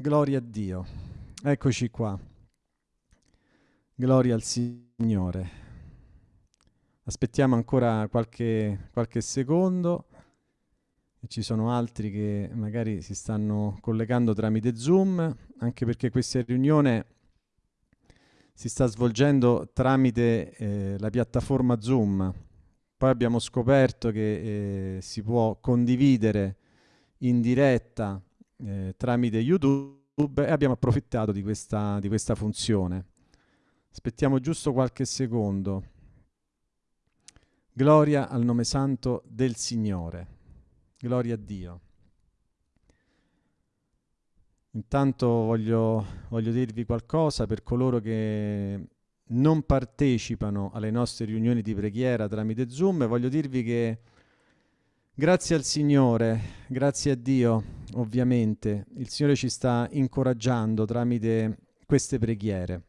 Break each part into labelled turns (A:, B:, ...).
A: Gloria a Dio. Eccoci qua. Gloria al Signore. Aspettiamo ancora qualche, qualche secondo. Ci sono altri che magari si stanno collegando tramite Zoom, anche perché questa riunione si sta svolgendo tramite eh, la piattaforma Zoom. Poi abbiamo scoperto che eh, si può condividere in diretta eh, tramite YouTube e abbiamo approfittato di questa, di questa funzione. Aspettiamo giusto qualche secondo. Gloria al nome santo del Signore. Gloria a Dio. Intanto voglio, voglio dirvi qualcosa per coloro che non partecipano alle nostre riunioni di preghiera tramite Zoom. Voglio dirvi che grazie al Signore, grazie a Dio, ovviamente, il Signore ci sta incoraggiando tramite queste preghiere.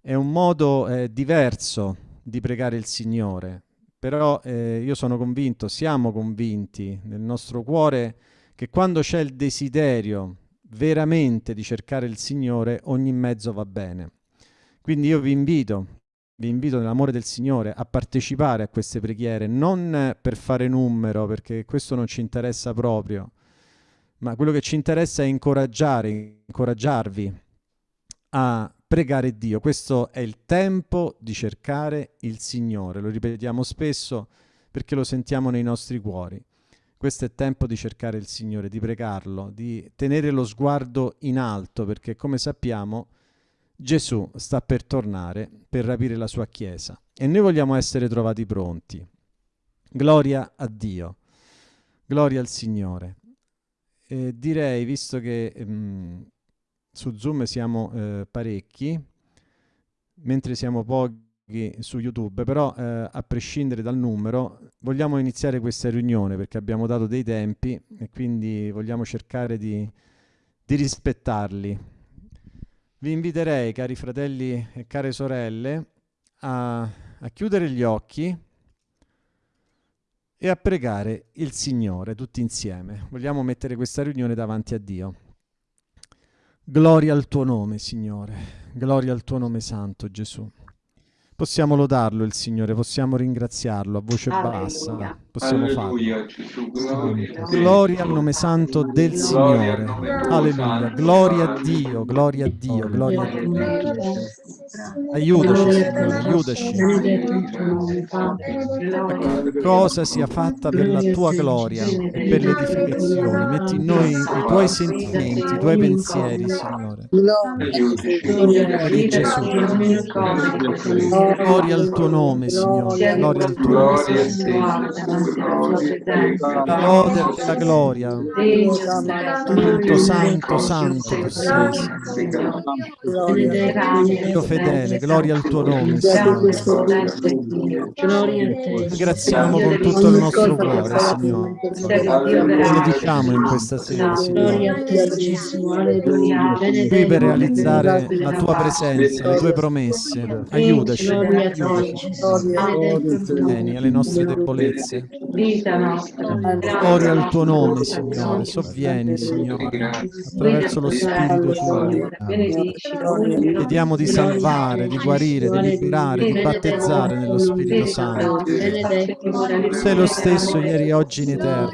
A: È un modo eh, diverso di pregare il Signore, però eh, io sono convinto, siamo convinti nel nostro cuore che quando c'è il desiderio veramente di cercare il Signore, ogni mezzo va bene. Quindi io vi invito, vi invito nell'amore del Signore a partecipare a queste preghiere, non per fare numero, perché questo non ci interessa proprio, ma quello che ci interessa è incoraggiare, incoraggiarvi a pregare Dio. Questo è il tempo di cercare il Signore, lo ripetiamo spesso perché lo sentiamo nei nostri cuori. Questo è tempo di cercare il Signore, di pregarlo, di tenere lo sguardo in alto, perché come sappiamo Gesù sta per tornare per rapire la sua Chiesa e noi vogliamo essere trovati pronti. Gloria a Dio, gloria al Signore. E direi, visto che mh, mm, su Zoom siamo eh, parecchi, mentre siamo pochi su YouTube, però eh, a prescindere dal numero vogliamo iniziare questa riunione perché abbiamo dato dei tempi e quindi vogliamo cercare di, di rispettarli. Vi inviterei, cari fratelli e care sorelle, a, a chiudere gli occhi e a pregare il Signore tutti insieme. Vogliamo mettere questa riunione davanti a Dio. Gloria al tuo nome, Signore. Gloria al tuo nome santo, Gesù. Possiamo lodarlo il Signore, possiamo ringraziarlo a voce Alleluia. bassa, possiamo Alleluia, farlo. Gloria al nome santo del Signore. Alleluia. Gloria a Dio, gloria a Dio, gloria a Dio. Aiutaci, Signore, aiutaci. Cosa sia fatta per la tua gloria e per l'edificazione. Metti in noi i tuoi sentimenti, i tuoi pensieri, Signore. Gloria di Gesù. Gloria al tuo nome, Signore. Gloria al tuo nome, La lode a te la gloria. Santo, santo, santo tu sei, Signore. Dio fedele, gloria al tuo nome, Signore. Ringraziamo con tutto il nostro cuore, Signore. Benediciamo in questa sera, Signore. Qui per realizzare la tua presenza, le tue promesse. Aiutaci. Vieni alle nostre debolezze. Gloria al tuo nome, Signore. Sovvieni, Signore, attraverso lo Spirito tuo. Chiediamo di salvare, di guarire, di liberare, di battezzare nello Spirito Santo. Sei lo stesso ieri, oggi, in eterno.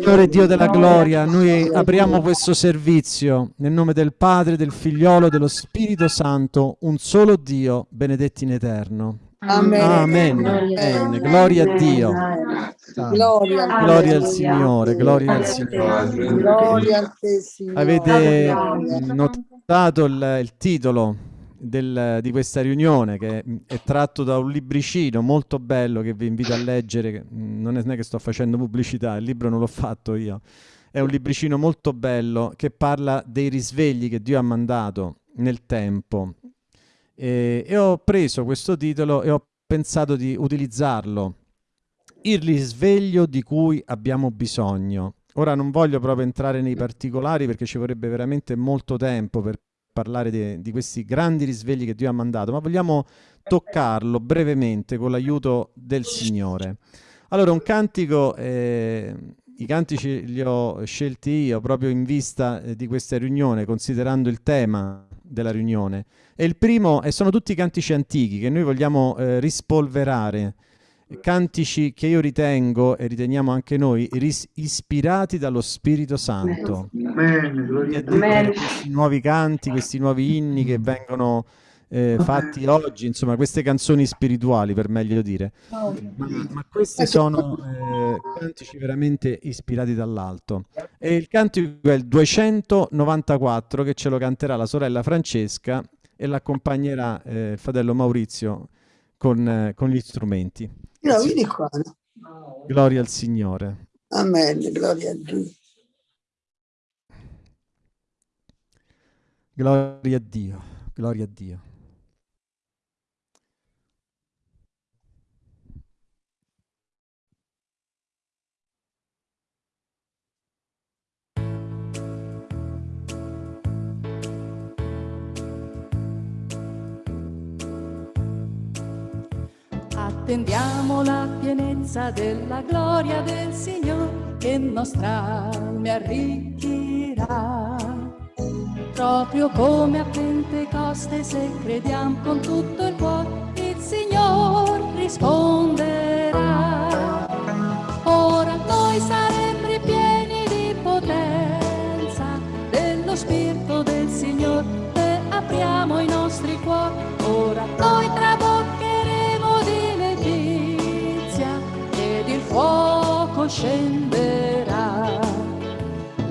A: Signore Dio della gloria, noi apriamo questo servizio nel nome del Padre, del Figliolo e dello Spirito Santo, un solo Dio, benedetti in eterno. Amen. Amen. Amen. Gloria a Dio. Gloria, gloria al Signore, gloria al Signore. Gloria a te, Signore. Avete notato il, il titolo del, di questa riunione che è tratto da un libricino molto bello che vi invito a leggere. Non è che sto facendo pubblicità, il libro non l'ho fatto io è un libricino molto bello che parla dei risvegli che Dio ha mandato nel tempo. E, e ho preso questo titolo e ho pensato di utilizzarlo. Il risveglio di cui abbiamo bisogno. Ora non voglio proprio entrare nei particolari perché ci vorrebbe veramente molto tempo per parlare di, di questi grandi risvegli che Dio ha mandato, ma vogliamo toccarlo brevemente con l'aiuto del Signore. Allora, un cantico, eh, i cantici li ho scelti io proprio in vista eh, di questa riunione, considerando il tema della riunione. E il primo, e sono tutti cantici antichi che noi vogliamo eh, rispolverare, cantici che io ritengo, e riteniamo anche noi, ispirati dallo Spirito Santo. Amen. Amen. Questi nuovi canti, questi nuovi inni che vengono eh, fatti oggi, insomma, queste canzoni spirituali, per meglio dire. Ma, ma questi sono eh, cantici veramente ispirati dall'alto. E il cantico è il 294 che ce lo canterà la sorella Francesca e l'accompagnerà eh, il fratello Maurizio con, eh, con gli strumenti.
B: No, vieni qua.
A: Gloria al Signore.
B: Amen, gloria a Dio.
A: Gloria a Dio, gloria a Dio.
C: Attendiamo la pienezza della gloria del Signore che nostra alma arricchirà. Proprio come a Pentecoste se crediamo con tutto il cuore, il Signore risponderà. Ora noi saremo ripieni di potenza dello Spirito del Signore e apriamo i nostri cuori. Ora noi trabocchiamo fuoco scenderà.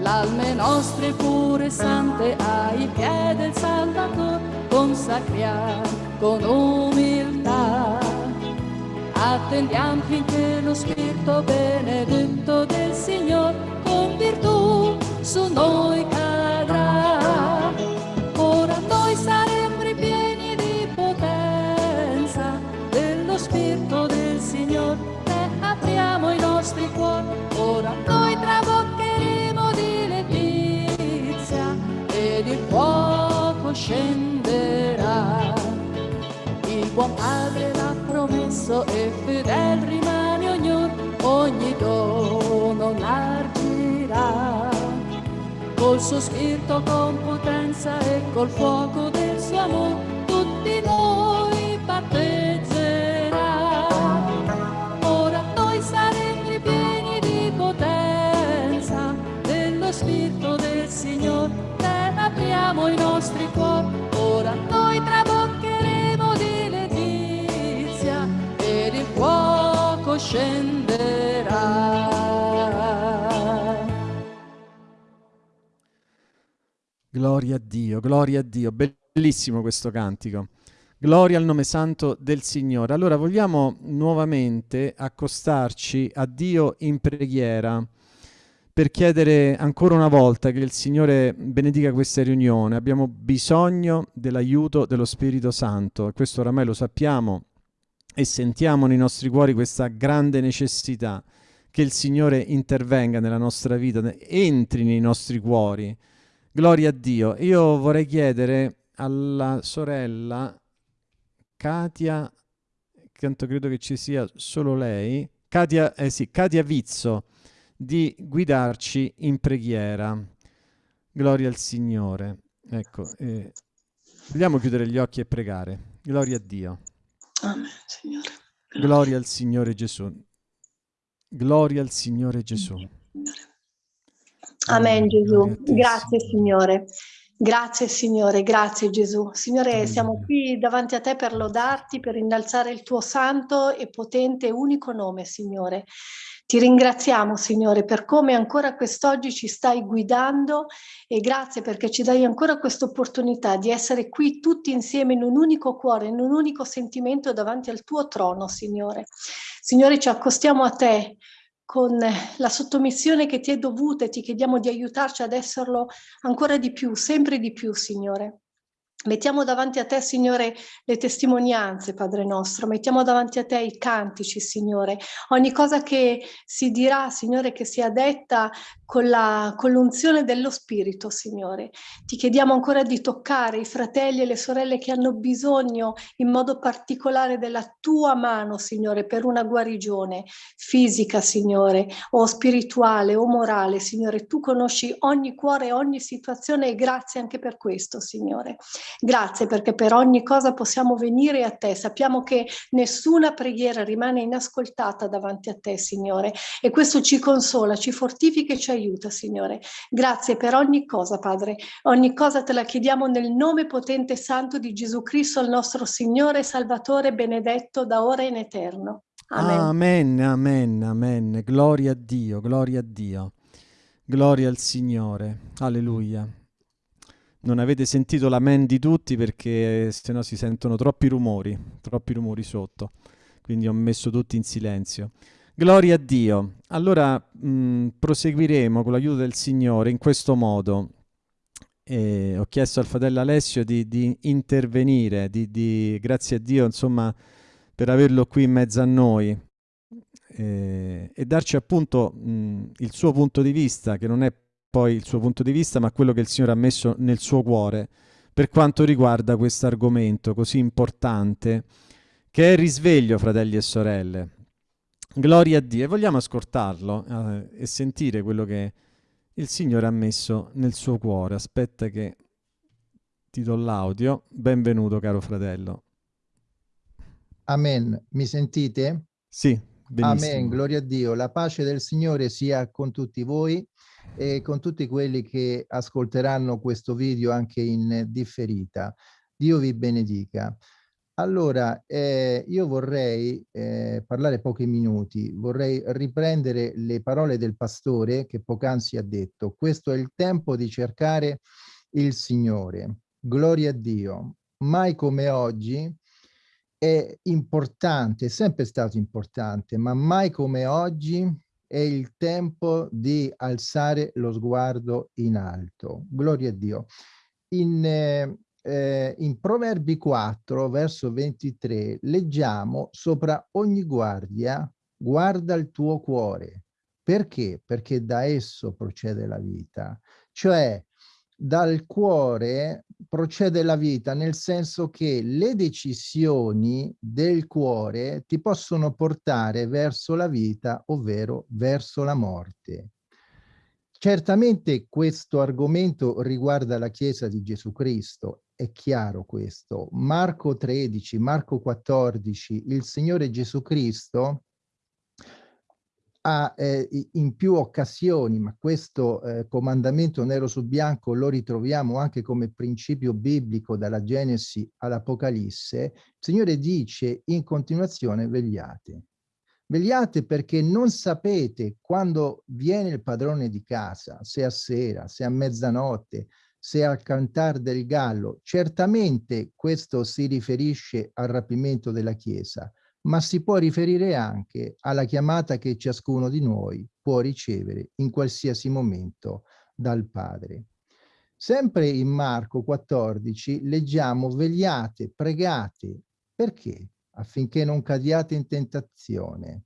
C: L'alme nostre pure sante ai piedi del Salvatore consacriamo con umiltà. Attendiamo finché lo Spirito benedetto del Signore con virtù su noi cadrà. Buon Padre l'ha promesso e fedel rimane ognuno, ogni dono largirà. Col suo spirito con potenza e col fuoco del suo amore, tutti noi battezzeremo. Spirito del Signore, te apriamo i nostri cuori, ora noi traboccheremo scenderà.
A: Gloria a Dio, gloria a Dio, bellissimo questo cantico. Gloria al nome santo del Signore. Allora vogliamo nuovamente accostarci a Dio in preghiera per chiedere ancora una volta che il Signore benedica questa riunione. Abbiamo bisogno dell'aiuto dello Spirito Santo e questo oramai lo sappiamo e sentiamo nei nostri cuori questa grande necessità che il Signore intervenga nella nostra vita, entri nei nostri cuori. Gloria a Dio. Io vorrei chiedere alla sorella Katia, tanto credo che ci sia solo lei, Katia, eh sì, Katia Vizzo, di guidarci in preghiera. Gloria al Signore. Ecco, eh, vogliamo chiudere gli occhi e pregare. Gloria a Dio.
B: Amen, Signore.
A: Gloria al Signore Gesù. Gloria al Signore Gesù.
D: Amen, Gesù. Grazie, Signore. Grazie Signore, grazie Gesù. Signore, siamo qui davanti a te per lodarti, per innalzare il tuo santo e potente unico nome, Signore. Ti ringraziamo, Signore, per come ancora quest'oggi ci stai guidando e grazie perché ci dai ancora questa opportunità di essere qui tutti insieme in un unico cuore, in un unico sentimento davanti al tuo trono, Signore. Signore, ci accostiamo a te con la sottomissione che ti è dovuta e ti chiediamo di aiutarci ad esserlo ancora di più, sempre di più, Signore. Mettiamo davanti a te, Signore, le testimonianze, Padre nostro, mettiamo davanti a te i cantici, Signore, ogni cosa che si dirà, Signore, che sia detta con l'unzione dello Spirito, Signore. Ti chiediamo ancora di toccare i fratelli e le sorelle che hanno bisogno in modo particolare della tua mano, Signore, per una guarigione fisica, Signore, o spirituale o morale, Signore. Tu conosci ogni cuore, ogni situazione e grazie anche per questo, Signore. Grazie perché per ogni cosa possiamo venire a te. Sappiamo che nessuna preghiera rimane inascoltata davanti a te, Signore, e questo ci consola, ci fortifica e ci aiuta, Signore. Grazie per ogni cosa, Padre. Ogni cosa te la chiediamo nel nome potente e santo di Gesù Cristo, il nostro Signore e Salvatore, benedetto da ora in eterno.
A: Amen. amen, amen, amen. Gloria a Dio, gloria a Dio. Gloria al Signore. Alleluia. Non avete sentito l'amen di tutti perché se no si sentono troppi rumori, troppi rumori sotto. Quindi ho messo tutti in silenzio. Gloria a Dio. Allora mh, mm, proseguiremo con l'aiuto del Signore in questo modo. E ho chiesto al fratello Alessio di, di intervenire, di, di, grazie a Dio, insomma, per averlo qui in mezzo a noi e, e darci appunto mh, il suo punto di vista, che non è poi il suo punto di vista, ma quello che il Signore ha messo nel suo cuore per quanto riguarda questo argomento così importante, che è il risveglio, fratelli e sorelle. Gloria a Dio. E vogliamo ascoltarlo eh, e sentire quello che il Signore ha messo nel suo cuore. Aspetta che ti do l'audio. Benvenuto, caro fratello.
E: Amen. Mi sentite?
A: Sì, benissimo.
E: Amen. Gloria a Dio. La pace del Signore sia con tutti voi e con tutti quelli che ascolteranno questo video anche in differita. Dio vi benedica. Allora, eh, io vorrei eh, parlare pochi minuti, vorrei riprendere le parole del pastore che poc'anzi ha detto. Questo è il tempo di cercare il Signore. Gloria a Dio. Mai come oggi è importante, è sempre stato importante, ma mai come oggi è il tempo di alzare lo sguardo in alto. Gloria a Dio. In, eh, eh, in Proverbi 4, verso 23, leggiamo sopra ogni guardia, guarda il tuo cuore. Perché? Perché da esso procede la vita. Cioè, dal cuore procede la vita, nel senso che le decisioni del cuore ti possono portare verso la vita, ovvero verso la morte. Certamente questo argomento riguarda la Chiesa di Gesù Cristo, è chiaro questo. Marco 13, Marco 14, il Signore Gesù Cristo ha eh, in più occasioni, ma questo eh, comandamento nero su bianco lo ritroviamo anche come principio biblico dalla Genesi all'Apocalisse, il Signore dice in continuazione vegliate. Vegliate perché non sapete quando viene il padrone di casa, se a sera, se a mezzanotte, se al cantar del gallo. Certamente questo si riferisce al rapimento della Chiesa, ma si può riferire anche alla chiamata che ciascuno di noi può ricevere in qualsiasi momento dal Padre. Sempre in Marco 14 leggiamo vegliate, pregate. Perché? affinché non cadiate in tentazione.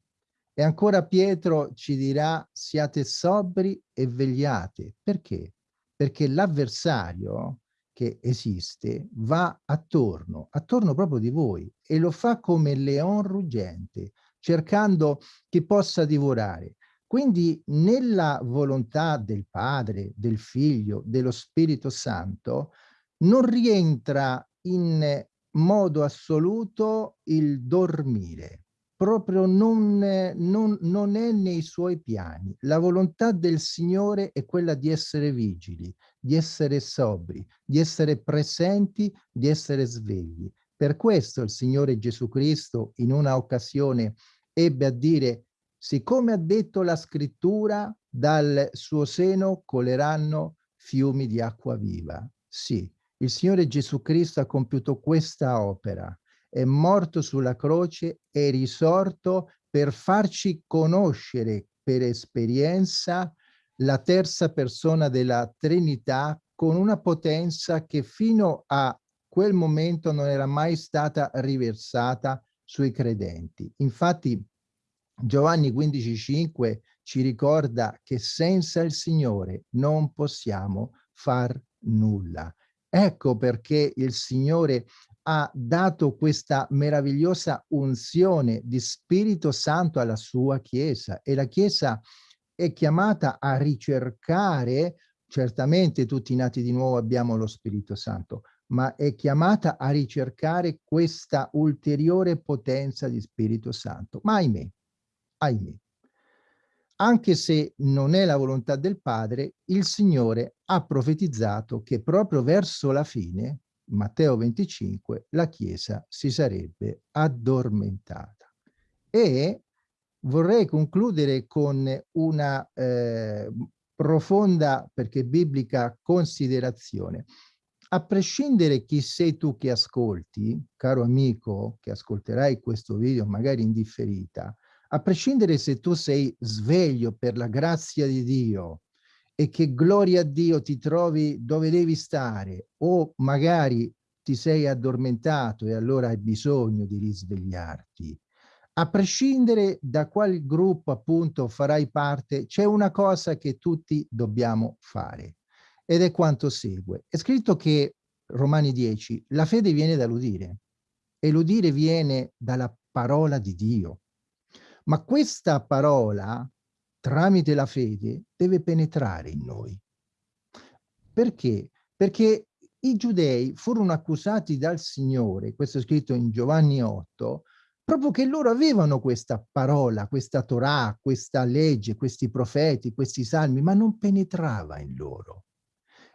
E: E ancora Pietro ci dirà siate sobri e vegliate. Perché? Perché l'avversario che esiste va attorno, attorno proprio di voi e lo fa come leon ruggente, cercando chi possa divorare. Quindi nella volontà del Padre, del Figlio, dello Spirito Santo, non rientra in modo assoluto il dormire. Proprio non, non, non è nei suoi piani. La volontà del Signore è quella di essere vigili, di essere sobri, di essere presenti, di essere svegli. Per questo il Signore Gesù Cristo in una occasione ebbe a dire siccome ha detto la scrittura dal suo seno coleranno fiumi di acqua viva. Sì, il Signore Gesù Cristo ha compiuto questa opera, è morto sulla croce e risorto per farci conoscere per esperienza la terza persona della Trinità con una potenza che fino a quel momento non era mai stata riversata sui credenti. Infatti Giovanni 15,5 ci ricorda che senza il Signore non possiamo far nulla. Ecco perché il Signore ha dato questa meravigliosa unzione di Spirito Santo alla sua Chiesa e la Chiesa è chiamata a ricercare, certamente tutti nati di nuovo abbiamo lo Spirito Santo, ma è chiamata a ricercare questa ulteriore potenza di Spirito Santo. Ma ahimè, ahimè, anche se non è la volontà del Padre, il Signore ha profetizzato che proprio verso la fine, Matteo 25, la Chiesa si sarebbe addormentata. E vorrei concludere con una eh, profonda, perché biblica, considerazione. A prescindere chi sei tu che ascolti, caro amico che ascolterai questo video magari in differita, a prescindere se tu sei sveglio per la grazia di Dio e che gloria a Dio ti trovi dove devi stare o magari ti sei addormentato e allora hai bisogno di risvegliarti, a prescindere da qual gruppo appunto farai parte, c'è una cosa che tutti dobbiamo fare ed è quanto segue. È scritto che, Romani 10, la fede viene dall'udire e l'udire viene dalla parola di Dio. Ma questa parola, tramite la fede, deve penetrare in noi. Perché? Perché i giudei furono accusati dal Signore, questo è scritto in Giovanni 8, proprio che loro avevano questa parola, questa Torah, questa legge, questi profeti, questi salmi, ma non penetrava in loro.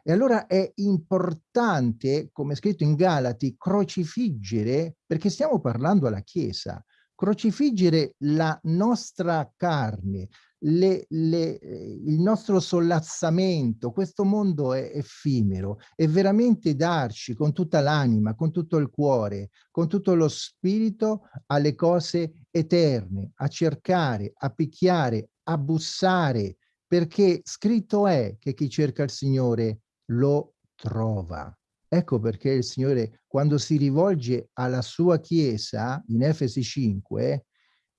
E: E allora è importante, come è scritto in Galati, crocifiggere, perché stiamo parlando alla Chiesa, crocifiggere la nostra carne, le, le, eh, il nostro sollazzamento, questo mondo è effimero e veramente darci con tutta l'anima, con tutto il cuore, con tutto lo spirito alle cose eterne, a cercare, a picchiare, a bussare, perché scritto è che chi cerca il Signore lo trova. Ecco perché il Signore, quando si rivolge alla sua Chiesa, in Efesi 5,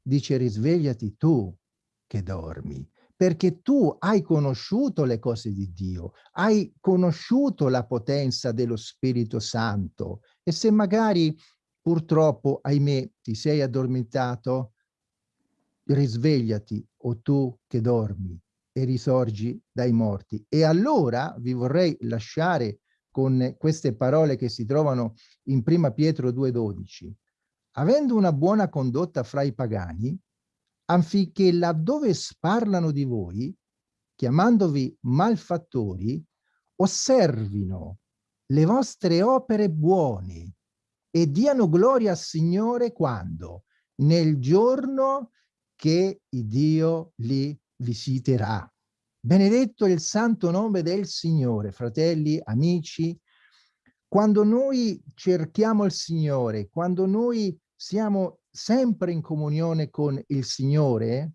E: dice risvegliati tu che dormi, perché tu hai conosciuto le cose di Dio, hai conosciuto la potenza dello Spirito Santo e se magari purtroppo, ahimè, ti sei addormentato, risvegliati o tu che dormi e risorgi dai morti. E allora vi vorrei lasciare con queste parole che si trovano in Prima Pietro 2,12. Avendo una buona condotta fra i pagani, affinché laddove sparlano di voi, chiamandovi malfattori, osservino le vostre opere buone e diano gloria al Signore quando? Nel giorno che Dio li visiterà. Benedetto il santo nome del Signore, fratelli, amici. Quando noi cerchiamo il Signore, quando noi siamo sempre in comunione con il Signore,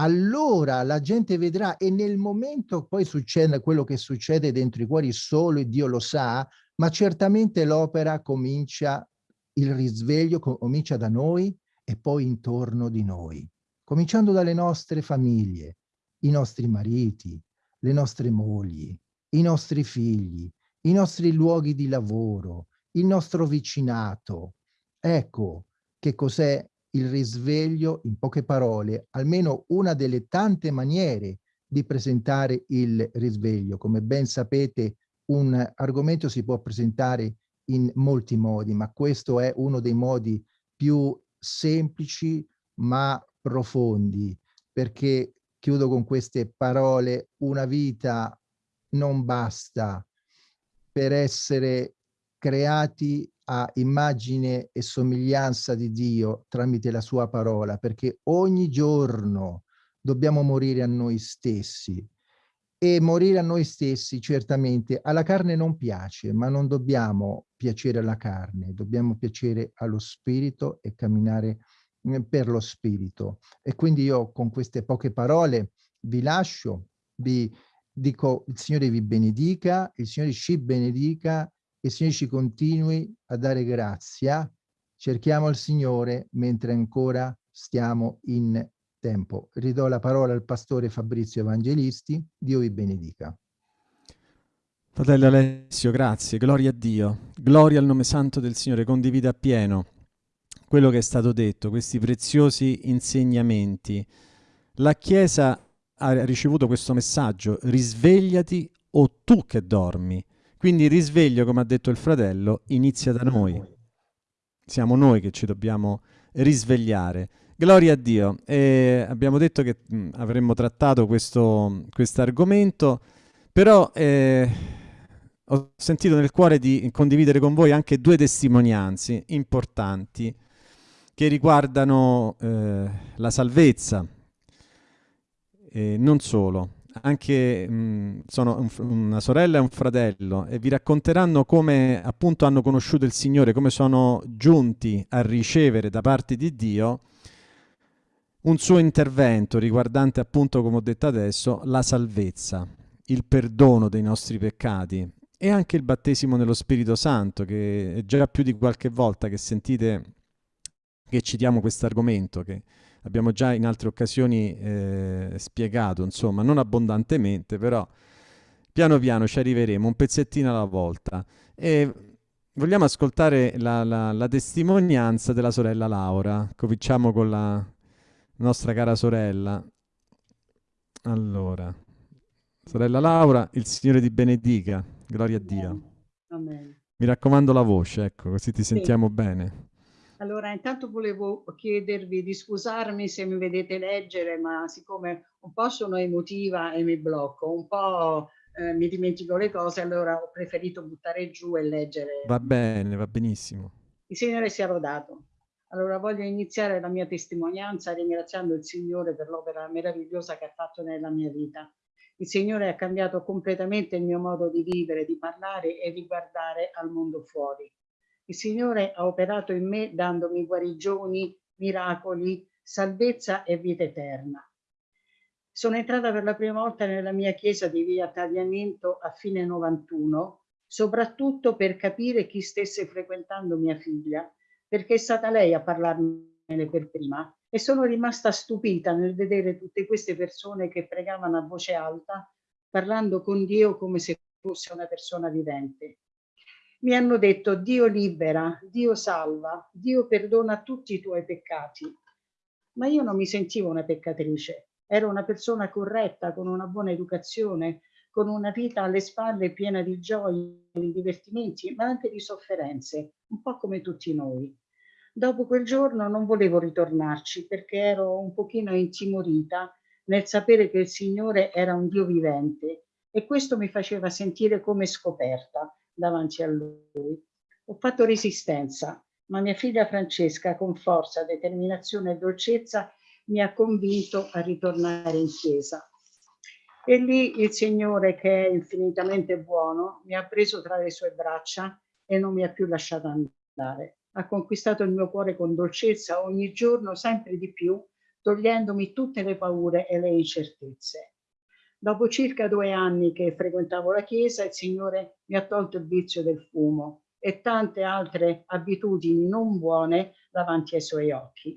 E: allora la gente vedrà e nel momento poi succede quello che succede dentro i cuori solo Dio lo sa, ma certamente l'opera comincia, il risveglio comincia da noi e poi intorno di noi, cominciando dalle nostre famiglie, i nostri mariti, le nostre mogli, i nostri figli, i nostri luoghi di lavoro, il nostro vicinato. Ecco che cos'è il risveglio, in poche parole, almeno una delle tante maniere di presentare il risveglio. Come ben sapete, un argomento si può presentare in molti modi, ma questo è uno dei modi più semplici ma profondi, perché chiudo con queste parole, una vita non basta per essere creati a immagine e somiglianza di Dio tramite la sua parola, perché ogni giorno dobbiamo morire a noi stessi. E morire a noi stessi certamente alla carne non piace, ma non dobbiamo piacere alla carne, dobbiamo piacere allo spirito e camminare Mhmm, per lo spirito. E quindi io con queste poche parole vi lascio, vi dico il Signore vi benedica, il Signore ci benedica che il Signore ci continui a dare grazia. Cerchiamo il Signore mentre ancora stiamo in tempo. Ridò la parola al pastore Fabrizio Evangelisti. Dio vi benedica.
A: Fratello Alessio, grazie, gloria a Dio, gloria al nome santo del Signore, condivide appieno quello che è stato detto, questi preziosi insegnamenti. La Chiesa ha ricevuto questo messaggio, risvegliati o tu che dormi. Quindi il risveglio, come ha detto il fratello, inizia da noi. Siamo noi che ci dobbiamo risvegliare. Gloria a Dio. E abbiamo detto che mh, avremmo trattato questo argomento, però eh, ho sentito nel cuore di condividere con voi anche due testimonianze importanti che riguardano eh, la salvezza. E non solo, anche mh, sono un, una sorella e un fratello e vi racconteranno come appunto hanno conosciuto il Signore, come sono giunti a ricevere da parte di Dio un suo intervento riguardante appunto, come ho detto adesso, la salvezza, il perdono dei nostri peccati e anche il battesimo nello Spirito Santo, che è già più di qualche volta che sentite che citiamo questo argomento, che abbiamo già in altre occasioni eh, spiegato, insomma, non abbondantemente, però piano piano ci arriveremo, un pezzettino alla volta. E vogliamo ascoltare la, la, la testimonianza della sorella Laura. Cominciamo con la nostra cara sorella. Allora, sorella Laura, il Signore ti benedica, gloria a Dio. Amen. Mi raccomando la voce, ecco, così ti sentiamo sì. bene.
F: Allora, intanto volevo chiedervi di scusarmi se mi vedete leggere, ma siccome un po' sono emotiva e mi blocco, un po' eh, mi dimentico le cose, allora ho preferito buttare giù e leggere.
A: Va bene, va benissimo.
F: Il Signore sia rodato. Allora voglio iniziare la mia testimonianza ringraziando il Signore per l'opera meravigliosa che ha fatto nella mia vita. Il Signore ha cambiato completamente il mio modo di vivere, di parlare e di guardare al mondo fuori. Il Signore ha operato in me dandomi guarigioni, miracoli, salvezza e vita eterna. Sono entrata per la prima volta nella mia chiesa di via Tagliamento a fine 91, soprattutto per capire chi stesse frequentando mia figlia perché è stata lei a parlarmene per prima e sono rimasta stupita nel vedere tutte queste persone che pregavano a voce alta, parlando con Dio come se fosse una persona vivente. Mi hanno detto Dio libera, Dio salva, Dio perdona tutti i tuoi peccati. Ma io non mi sentivo una peccatrice, ero una persona corretta, con una buona educazione, con una vita alle spalle piena di gioie, di divertimenti, ma anche di sofferenze, un po' come tutti noi. Dopo quel giorno non volevo ritornarci perché ero un pochino intimorita nel sapere che il Signore era un Dio vivente e questo mi faceva sentire come scoperta davanti a Lui. Ho fatto resistenza, ma mia figlia Francesca con forza, determinazione e dolcezza mi ha convinto a ritornare in chiesa. E lì il Signore, che è infinitamente buono, mi ha preso tra le sue braccia e non mi ha più lasciato andare ha conquistato il mio cuore con dolcezza ogni giorno sempre di più, togliendomi tutte le paure e le incertezze. Dopo circa due anni che frequentavo la chiesa, il Signore mi ha tolto il vizio del fumo e tante altre abitudini non buone davanti ai suoi occhi.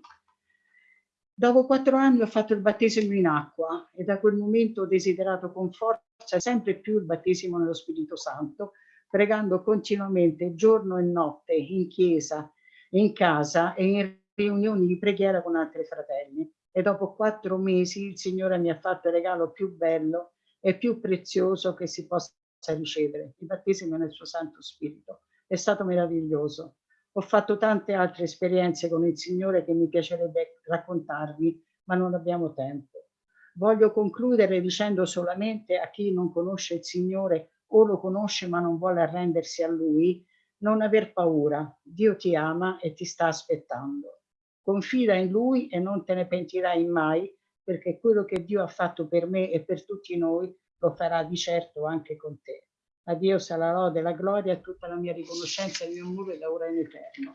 F: Dopo quattro anni ho fatto il battesimo in acqua e da quel momento ho desiderato con forza sempre più il battesimo nello Spirito Santo pregando continuamente giorno e notte in chiesa, in casa e in riunioni di preghiera con altri fratelli. E dopo quattro mesi il Signore mi ha fatto il regalo più bello e più prezioso che si possa ricevere, il battesimo nel suo Santo Spirito. È stato meraviglioso. Ho fatto tante altre esperienze con il Signore che mi piacerebbe raccontarvi, ma non abbiamo tempo. Voglio concludere dicendo solamente a chi non conosce il Signore o lo conosce ma non vuole arrendersi a lui, non aver paura, Dio ti ama e ti sta aspettando. Confida in lui e non te ne pentirai mai, perché quello che Dio ha fatto per me e per tutti noi lo farà di certo anche con te. A Dio sarà lode, la gloria tutta la mia riconoscenza e il mio amore da ora in eterno.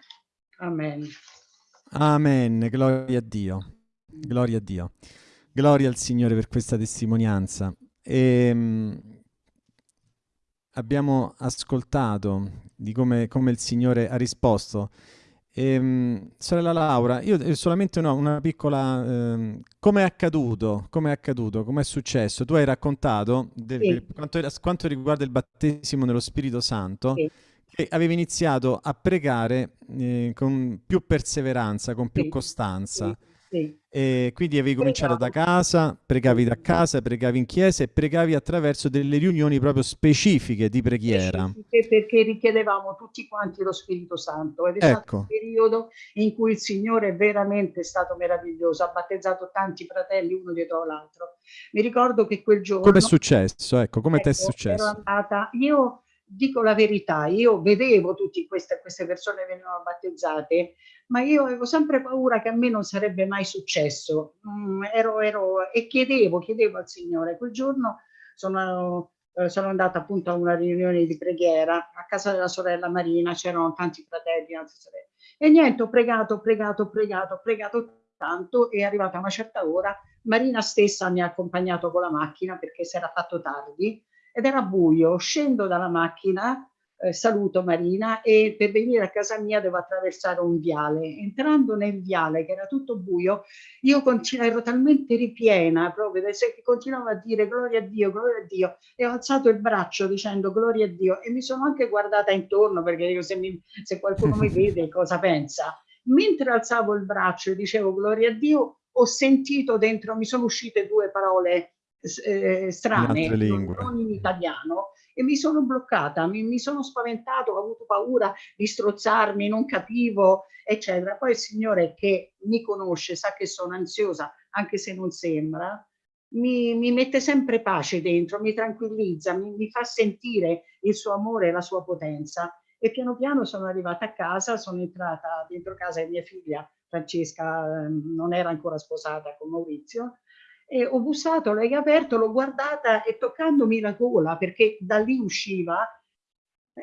F: Amen.
A: Amen, gloria a Dio. Gloria a Dio. Gloria al Signore per questa testimonianza. E, ehm, abbiamo ascoltato di come, come il Signore ha risposto. Ehm, sorella Laura, io eh, solamente no, una piccola... Ehm, come è accaduto? Come è accaduto? Come è successo? Tu hai raccontato, del,
F: Sì.
A: quanto, quanto, riguarda il battesimo nello Spirito Santo,
F: sì.
A: che avevi iniziato a pregare eh, con più perseveranza, con più
F: Sì.
A: costanza.
F: Sì.
A: E quindi avevi cominciato da casa, pregavi da casa, pregavi in chiesa e pregavi attraverso delle riunioni proprio specifiche di preghiera.
F: Specifiche Perché richiedevamo tutti quanti lo Spirito Santo ed è stato
A: Ecco.
F: un periodo in cui il Signore è veramente stato meraviglioso, ha battezzato tanti fratelli uno dietro l'altro. Mi ricordo che quel giorno...
A: Come è successo? Ecco, come ti è
F: Ecco,
A: successo?
F: andata, io dico la verità, io vedevo tutte queste, queste persone venivano battezzate, ma io avevo sempre paura che a me non sarebbe mai successo. Mm, ero, ero, e chiedevo, chiedevo al Signore. Quel giorno sono, eh, sono andata appunto a una riunione di preghiera a casa della sorella Marina, c'erano tanti fratelli, altre sorelle. E niente, ho pregato, pregato, pregato, pregato tanto e arrivata una certa ora. Marina stessa mi ha accompagnato con la macchina perché si era fatto tardi ed era buio. Scendo dalla macchina, eh, saluto Marina e per venire a casa mia devo attraversare un viale. Entrando nel viale, che era tutto buio, io ero talmente ripiena proprio, continuavo a dire gloria a Dio, gloria a Dio e ho alzato il braccio dicendo gloria a Dio e mi sono anche guardata intorno perché dico se, mi, se qualcuno mi vede cosa pensa. Mentre alzavo il braccio e dicevo gloria a Dio, ho sentito dentro, mi sono uscite due parole eh, strane, non, non in italiano, e mi sono bloccata, mi, mi, sono spaventato, ho avuto paura di strozzarmi, non capivo, eccetera. Poi il Signore che mi conosce, sa che sono ansiosa, anche se non sembra, mi, mi mette sempre pace dentro, mi tranquillizza, mi, mi fa sentire il suo amore e la sua potenza. E piano piano sono arrivata a casa, sono entrata dentro casa di mia figlia Francesca, ehm, non era ancora sposata con Maurizio, e ho bussato, ha aperto, l'ho guardata e toccandomi la gola perché da lì usciva,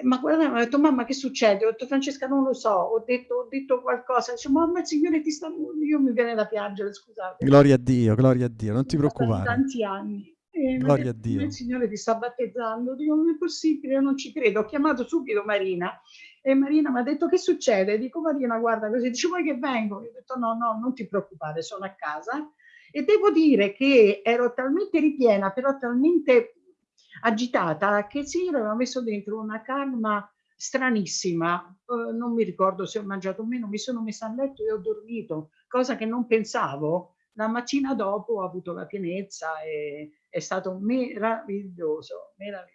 F: ma guarda, mi ha detto mamma che succede? Ho detto Francesca non lo so, ho detto, ho detto qualcosa, dice mamma il Signore ti sta, io mi viene da piangere, scusate.
A: Gloria a Dio, gloria a Dio, non ti preoccupare.
F: tanti anni. E
A: gloria a Dio.
F: Il Signore ti sta battezzando, dico non è possibile, io non ci credo. Ho chiamato subito Marina e Marina mi ha detto che succede? Dico Marina guarda così, dice vuoi che vengo? Io ho detto no, no, non ti preoccupare, sono a casa. E devo dire che ero talmente ripiena, però talmente agitata, che Signore aveva messo dentro una calma stranissima. Uh, non mi ricordo se ho mangiato o meno, mi sono messa a letto e ho dormito, cosa che non pensavo. La mattina dopo ho avuto la pienezza e è stato meraviglioso, meraviglioso.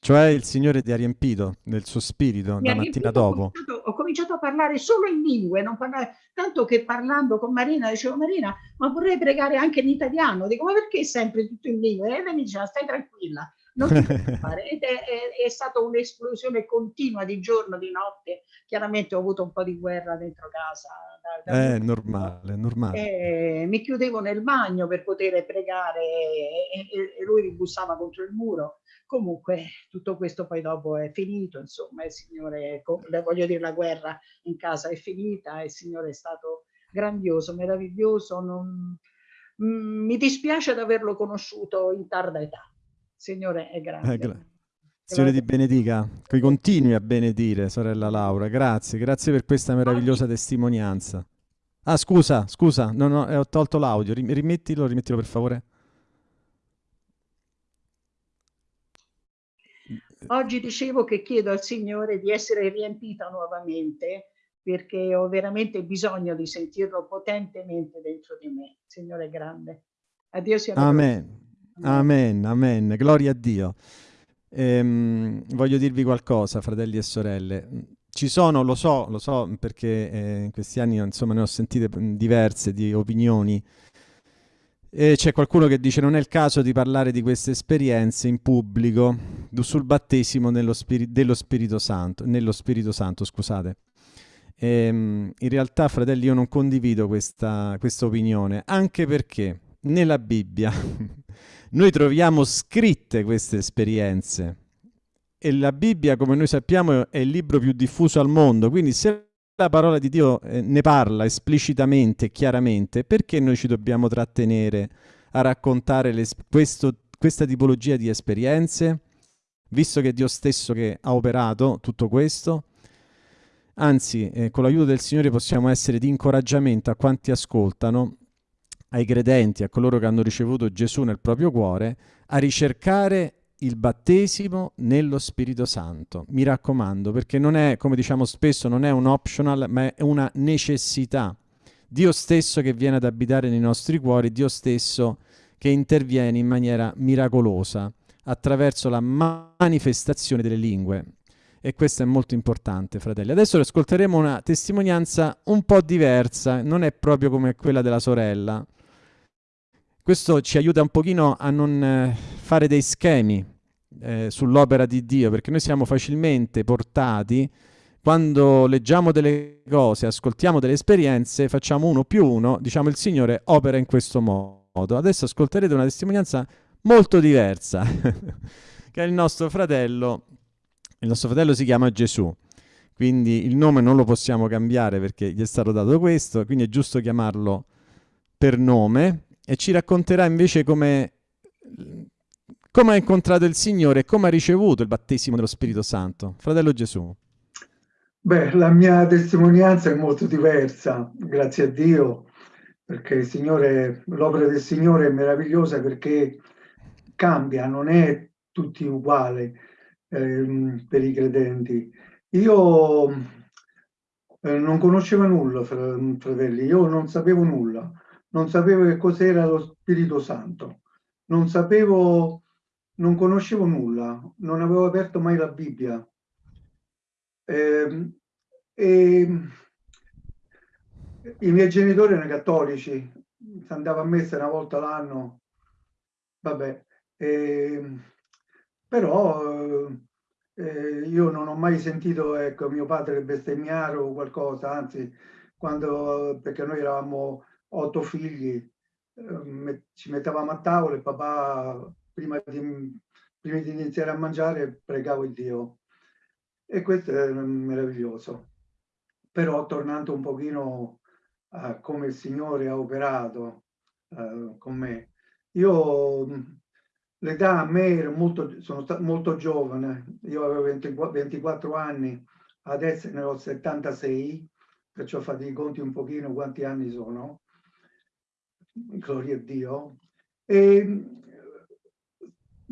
A: Cioè il Signore ti ha riempito del suo spirito
F: Mi
A: la mattina dopo.
F: Ho cominciato, ho cominciato a parlare solo in lingue, non parlare, tanto che parlando con Marina dicevo Marina, ma vorrei pregare anche in italiano. Dico, ma perché sempre tutto in lingue? E lei mi diceva, stai tranquilla, non ti preoccupare. Ed è, è, è stata un'esplosione continua di giorno, di notte. Chiaramente ho avuto un po' di guerra dentro casa. Da,
A: da è normale, è normale.
F: E mi chiudevo nel bagno per poter pregare e, e, e lui ribussava contro il muro. Comunque tutto questo poi dopo è finito, insomma, il Signore, voglio dire, la guerra in casa è finita, il Signore è stato grandioso, meraviglioso, non, mm, mi dispiace di averlo conosciuto in tarda età. Signore è grande.
A: Eh, gra Signore ti benedica, che continui a benedire, sorella Laura, grazie, grazie per questa meravigliosa testimonianza. Ah, scusa, scusa, no, no, ho tolto l'audio, rimettilo, rimettilo per favore.
F: Oggi dicevo che chiedo al Signore di essere riempita nuovamente perché ho veramente bisogno di sentirlo potentemente dentro di me. Signore grande. A Dio sia
A: Amen. Amen, amen, gloria a Dio. Ehm, voglio dirvi qualcosa, fratelli e sorelle. Ci sono, lo so, lo so, perché eh, in questi anni insomma ne ho sentite diverse di opinioni. C'è qualcuno che dice non è il caso di parlare di queste esperienze in pubblico sul battesimo spiri dello Spirito Santo, nello Spirito Santo, scusate. Ehm, in realtà, fratelli, io non condivido questa, questa opinione, anche perché nella Bibbia noi troviamo scritte queste esperienze e la Bibbia, come noi sappiamo, è il libro più diffuso al mondo, quindi se la parola di Dio eh, ne parla esplicitamente chiaramente, perché noi ci dobbiamo trattenere a raccontare le, questo, questa tipologia di esperienze? visto che è Dio stesso che ha operato tutto questo. Anzi, eh, con l'aiuto del Signore possiamo essere di incoraggiamento a quanti ascoltano, ai credenti, a coloro che hanno ricevuto Gesù nel proprio cuore, a ricercare il battesimo nello Spirito Santo. Mi raccomando, perché non è, come diciamo spesso, non è un optional, ma è una necessità. Dio stesso che viene ad abitare nei nostri cuori, Dio stesso che interviene in maniera miracolosa attraverso la manifestazione delle lingue. E questo è molto importante, fratelli. Adesso ascolteremo una testimonianza un po' diversa, non è proprio come quella della sorella. Questo ci aiuta un pochino a non eh, fare dei schemi eh, sull'opera di Dio, perché noi siamo facilmente portati, quando leggiamo delle cose, ascoltiamo delle esperienze, facciamo uno più uno, diciamo il Signore opera in questo modo. Adesso ascolterete una testimonianza molto diversa, che è il nostro fratello, il nostro fratello si chiama Gesù, quindi il nome non lo possiamo cambiare perché gli è stato dato questo, quindi è giusto chiamarlo per nome, e ci racconterà invece come, come ha incontrato il Signore e come ha ricevuto il battesimo dello Spirito Santo. Fratello Gesù.
G: Beh, la mia testimonianza è molto diversa, grazie a Dio, perché l'opera del Signore è meravigliosa perché cambia, non è tutti uguale eh, per i credenti. Io eh, non conoscevo nulla, fratelli, io non sapevo nulla non sapevo che cos'era lo Spirito Santo, non sapevo, non conoscevo nulla, non avevo aperto mai la Bibbia. Eh, e i miei genitori erano cattolici, si andava a messa una volta l'anno, vabbè, eh, però eh, io non ho mai sentito ecco, mio padre bestemmiare o qualcosa, anzi, quando, perché noi eravamo otto figli, eh, ci mettevamo a tavola e papà, prima di, prima di iniziare a mangiare, pregavo il Dio. E questo è meraviglioso. Però tornando un pochino a come il Signore ha operato uh, con me, io l'età a me era molto, sono molto giovane, io avevo 20, 24 anni, adesso ne ho 76, perciò fate i conti un pochino quanti anni sono gloria a Dio, e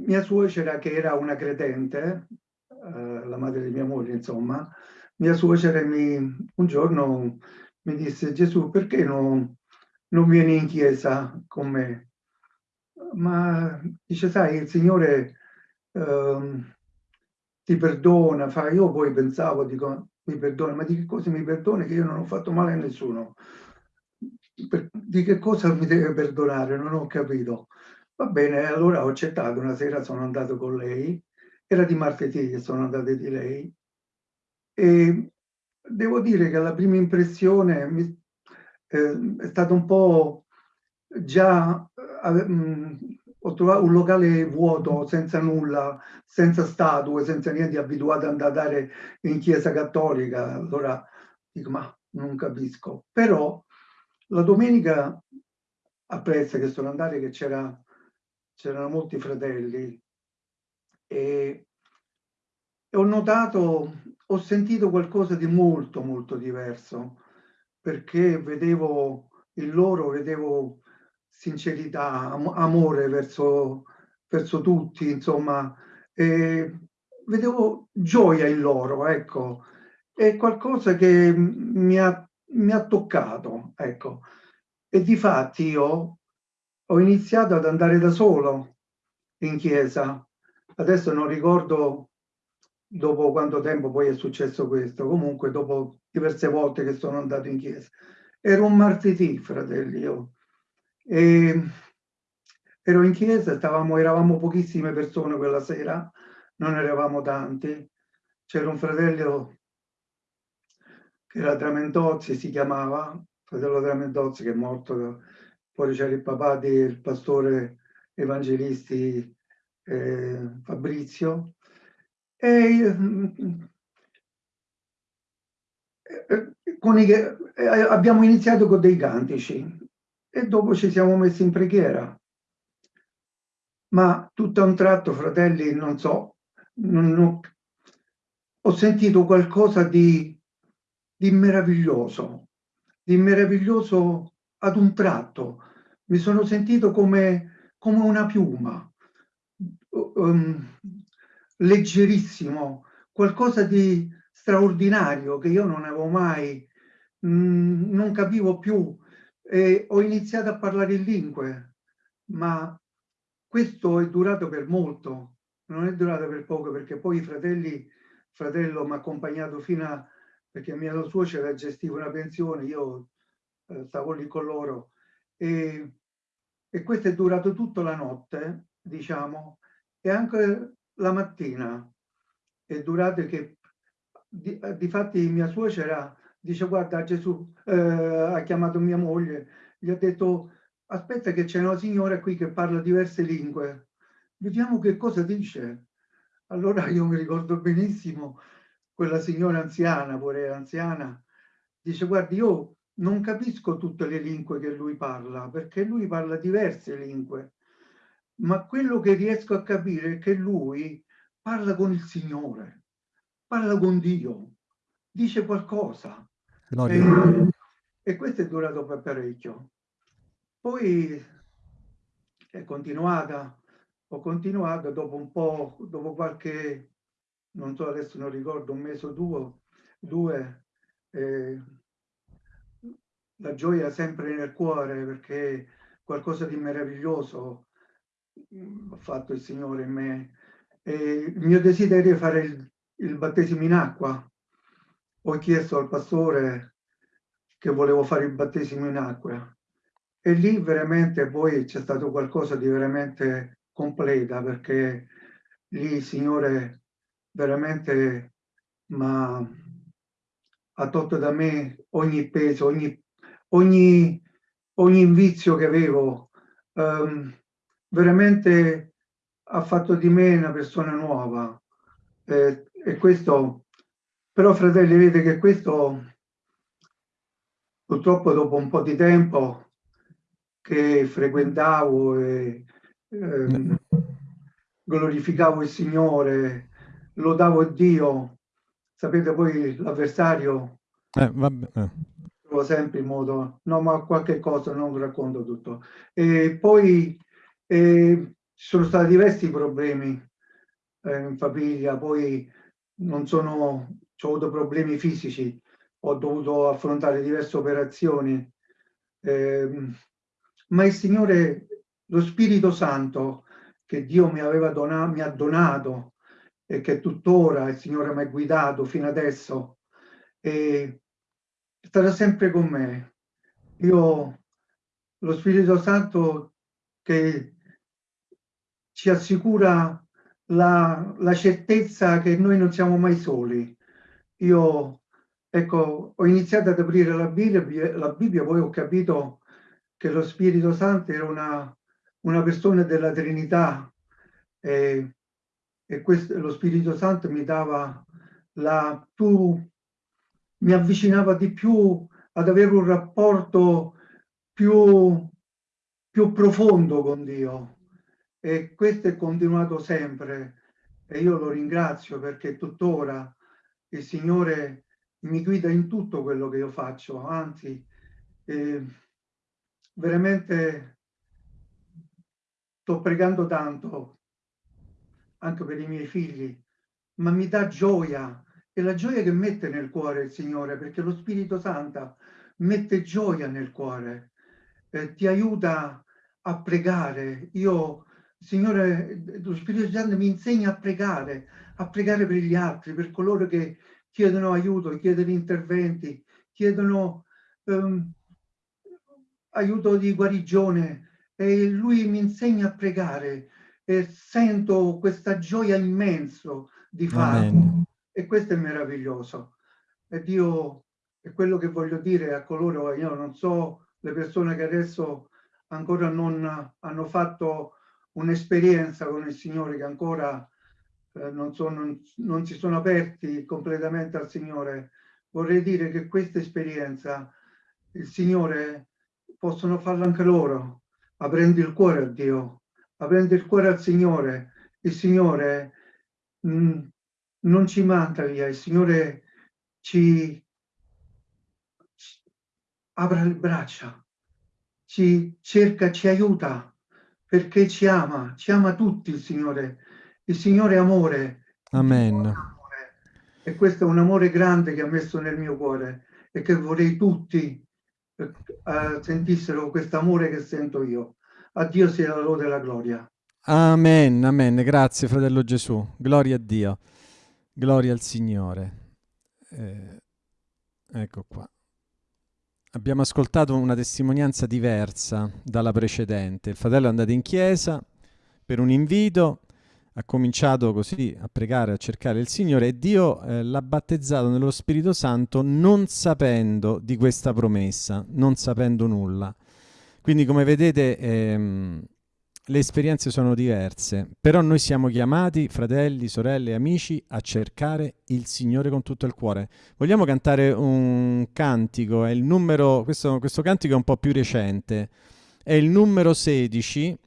G: mia suocera che era una credente, eh, la madre di mia moglie insomma, mia suocera mi, un giorno mi disse Gesù perché non, non vieni in chiesa con me? Ma dice sai il Signore eh, ti perdona, fa, io poi pensavo, dico mi perdona, ma di che cosa mi perdona che io non ho fatto male a nessuno? per, di che cosa mi deve perdonare? Non ho capito. Va bene, allora ho accettato, una sera sono andato con lei, era di martedì che sono andato di lei, e devo dire che la prima impressione mi, eh, è stata un po' già, eh, mh, ho trovato un locale vuoto, senza nulla, senza statue, senza niente, abituato ad andare in chiesa cattolica, allora dico ma non capisco, però la domenica apprezza che sono andato che c'erano molti fratelli e, ho notato, ho sentito qualcosa di molto molto diverso perché vedevo il loro, vedevo sincerità, am amore verso, verso tutti, insomma, e vedevo gioia in loro, ecco, è qualcosa che mi ha mi ha toccato, ecco. E di fatti io ho iniziato ad andare da solo in chiesa. Adesso non ricordo dopo quanto tempo poi è successo questo, comunque dopo diverse volte che sono andato in chiesa. Era un martedì, fratelli, io. E ero in chiesa, stavamo, eravamo pochissime persone quella sera, non eravamo tanti. C'era un fratello che era Tramentozzi, si chiamava, fratello Tramentozzi che è morto, poi c'era il papà del pastore evangelisti eh, Fabrizio, e eh, i, eh, abbiamo iniziato con dei cantici e dopo ci siamo messi in preghiera. Ma tutto a un tratto, fratelli, non so, non ho, ho sentito qualcosa di, di meraviglioso, di meraviglioso ad un tratto. Mi sono sentito come, come una piuma, um, leggerissimo, qualcosa di straordinario che io non avevo mai, mh, mm, non capivo più. E ho iniziato a parlare in lingue, ma questo è durato per molto, non è durato per poco, perché poi i fratelli, fratello mi ha accompagnato fino a, perché mia suocera gestiva una pensione, io eh, stavo lì con loro, e, e questo è durato tutta la notte, diciamo, e anche la mattina è durato che, di, di fatti mia suocera dice guarda Gesù eh, ha chiamato mia moglie, gli ha detto aspetta che c'è una signora qui che parla diverse lingue, vediamo che cosa dice. Allora io mi ricordo benissimo quella signora anziana, pure anziana, dice guardi io non capisco tutte le lingue che lui parla, perché lui parla diverse lingue, ma quello che riesco a capire è che lui parla con il Signore, parla con Dio, dice qualcosa. E, e questo è durato per parecchio. Poi è continuata, ho continuato dopo un po', dopo qualche, non so adesso non ricordo, un mese o due, due eh, la gioia sempre nel cuore perché qualcosa di meraviglioso mm, ha fatto il Signore in me. E il mio desiderio è fare il, il battesimo in acqua. Ho chiesto al pastore che volevo fare il battesimo in acqua e lì veramente poi c'è stato qualcosa di veramente completa perché lì il Signore veramente ma ha tolto da me ogni peso, ogni, ogni, ogni vizio che avevo. Um, veramente ha fatto di me una persona nuova. Eh, e questo, però fratelli, vedete che questo purtroppo dopo un po' di tempo che frequentavo e ehm, glorificavo il Signore, lodavo Dio. Sapete poi l'avversario
A: eh, eh.
G: Trovo sempre in modo, no ma qualche cosa, non racconto tutto. E poi eh, ci sono stati diversi problemi eh, in famiglia, poi non sono, ho avuto problemi fisici, ho dovuto affrontare diverse operazioni. Eh, ma il Signore, lo Spirito Santo che Dio mi aveva donato, mi ha donato e che tuttora il Signore mi ha guidato fino adesso, e starà sempre con me. Io, lo Spirito Santo che ci assicura la, la certezza che noi non siamo mai soli. Io, ecco, ho iniziato ad aprire la Bibbia, la Bibbia poi ho capito che lo Spirito Santo era una, una persona della Trinità e, e questo, lo Spirito Santo mi dava la più, mi avvicinava di più ad avere un rapporto più, più profondo con Dio. E questo è continuato sempre. E io lo ringrazio perché tuttora il Signore mi guida in tutto quello che io faccio, anzi eh, veramente sto pregando tanto anche per i miei figli, ma mi dà gioia, è la gioia che mette nel cuore il Signore, perché lo Spirito Santo mette gioia nel cuore, eh, ti aiuta a pregare. Io, Signore, lo Spirito Santo mi insegna a pregare, a pregare per gli altri, per coloro che chiedono aiuto, chiedono interventi, chiedono um, aiuto di guarigione. E lui mi insegna a pregare e sento questa gioia immenso di farlo e questo è meraviglioso e Dio è quello che voglio dire a coloro io non so le persone che adesso ancora non hanno fatto un'esperienza con il Signore che ancora eh, non, sono, non si sono aperti completamente al Signore vorrei dire che questa esperienza il Signore possono farlo anche loro, aprendo il cuore a Dio, aprendo il cuore al Signore. Il Signore mh, non ci manda via, il Signore ci, ci apre le braccia, ci cerca, ci aiuta, perché ci ama, ci ama tutti il Signore. Il Signore è amore.
A: Amen.
G: Amore. E questo è un amore grande che ha messo nel mio cuore e che vorrei tutti eh, sentissero questo amore che sento io. A Dio sia la lode e la gloria.
A: Amen, amen. Grazie fratello Gesù. Gloria a Dio. Gloria al Signore. Eh, ecco qua. Abbiamo ascoltato una testimonianza diversa dalla precedente. Il fratello è andato in chiesa per un invito, ha cominciato così a pregare, a cercare il Signore e Dio eh, l'ha battezzato nello Spirito Santo non sapendo di questa promessa, non sapendo nulla. Quindi come vedete ehm, le esperienze sono diverse, però noi siamo chiamati, fratelli, sorelle, amici, a cercare il Signore con tutto il cuore. Vogliamo cantare un cantico, è il numero, questo, questo cantico è un po' più recente, è il numero 16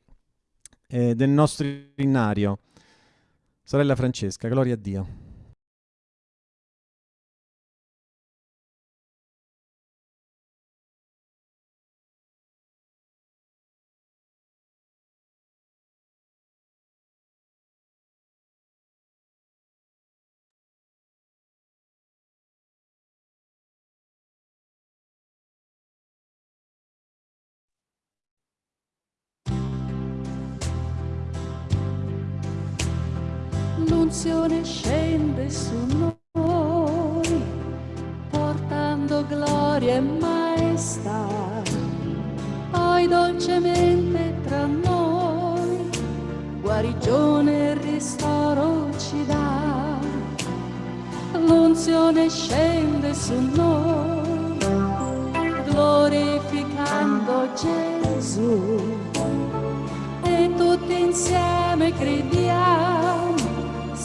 A: eh, del nostro innario. Sorella Francesca, gloria a Dio.
C: Su noi, portando gloria e maestà. Poi dolcemente tra noi, guarigione e ristoro ci dà. L'unzione scende su noi, glorificando Gesù. E tutti insieme crediamo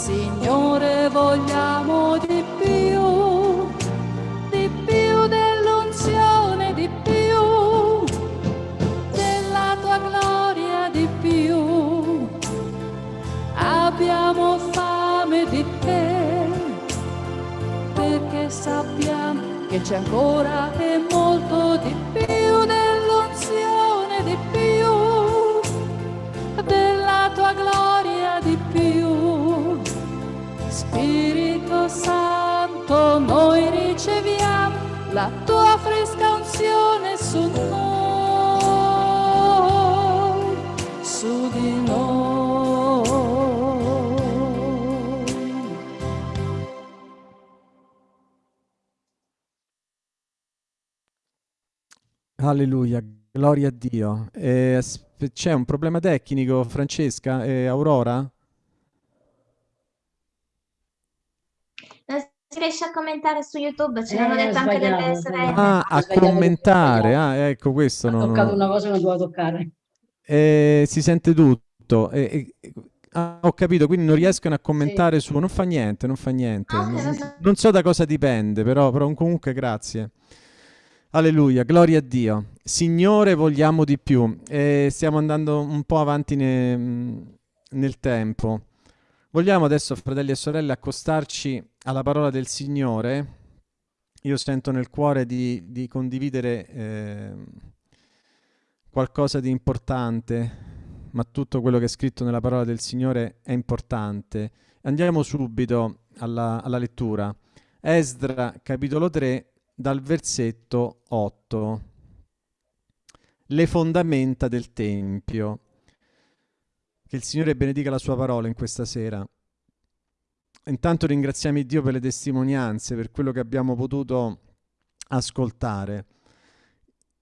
C: Signore vogliamo di più, di più dell'unzione, di più della tua gloria, di più. Abbiamo fame di te, perché sappiamo che c'è ancora e molto di più dell'unzione, di più della tua gloria, Spirito Santo, noi riceviamo la tua fresca unzione su noi, su di noi.
A: Alleluia, gloria a Dio. Eh, c'è un problema tecnico, Francesca e eh, Aurora?
H: Si riesce a commentare su YouTube, ce l'hanno
F: Eh,
H: detto anche delle sorelle.
A: Ah, a
F: sbagliato,
A: commentare, ah, ecco questo.
F: Ho
A: non-
F: toccato una cosa che non dovevo toccare.
A: Eh, si sente tutto. Eh, eh, ah, ho capito, quindi non riescono a commentare su... Non fa niente, non fa niente.
H: Ah,
A: non
H: so.
A: non so da cosa dipende, però, però comunque grazie. Alleluia, gloria a Dio. Signore, vogliamo di più. Eh, stiamo andando un po' avanti ne- nel tempo. Vogliamo adesso, fratelli e sorelle, accostarci alla parola del Signore. Io sento nel cuore di, di condividere eh, qualcosa di importante, ma tutto quello che è scritto nella parola del Signore è importante. Andiamo subito alla, alla lettura. Esdra, capitolo 3, dal versetto 8. Le fondamenta del Tempio. Che il Signore benedica la sua parola in questa sera. Intanto ringraziamo Dio per le testimonianze, per quello che abbiamo potuto ascoltare.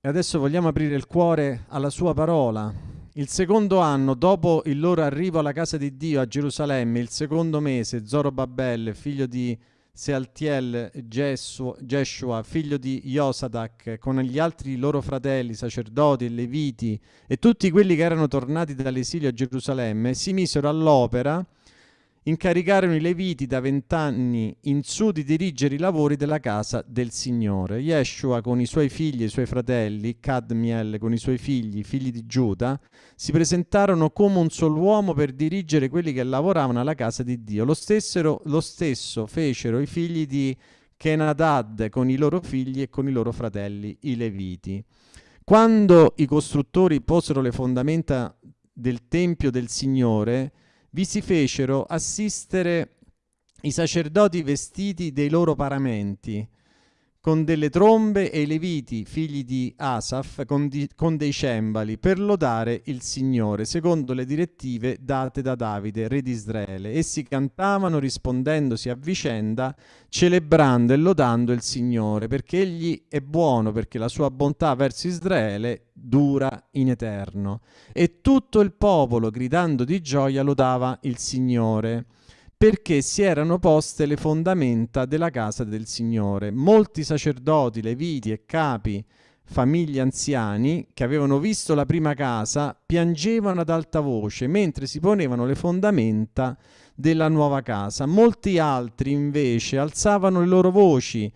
A: E adesso vogliamo aprire il cuore alla sua parola. Il secondo anno, dopo il loro arrivo alla casa di Dio a Gerusalemme, il secondo mese, Zorobabel, figlio di Sealtiel, Jeshua, figlio di Josadak, con gli altri loro fratelli, sacerdoti e leviti, e tutti quelli che erano tornati dall'esilio a Gerusalemme, si misero all'opera incaricarono i Leviti da vent'anni in su di dirigere i lavori della casa del Signore. Yeshua con i suoi figli e i suoi fratelli, Cadmiel con i suoi figli, figli di Giuda, si presentarono come un solo uomo per dirigere quelli che lavoravano alla casa di Dio. Lo, stessero, lo stesso fecero i figli di Kenadad con i loro figli e con i loro fratelli, i Leviti. Quando i costruttori posero le fondamenta del Tempio del Signore, vi si fecero assistere i sacerdoti vestiti dei loro paramenti, con delle trombe e i leviti, figli di Asaf, con, di, con, dei cembali, per lodare il Signore, secondo le direttive date da Davide, re di Israele. Essi cantavano rispondendosi a vicenda, celebrando e lodando il Signore, perché Egli è buono, perché la sua bontà verso Israele dura in eterno. E tutto il popolo, gridando di gioia, lodava il Signore perché si erano poste le fondamenta della casa del Signore. Molti sacerdoti, leviti e capi, famiglie anziani, che avevano visto la prima casa, piangevano ad alta voce mentre si ponevano le fondamenta della nuova casa. Molti altri invece alzavano le loro voci,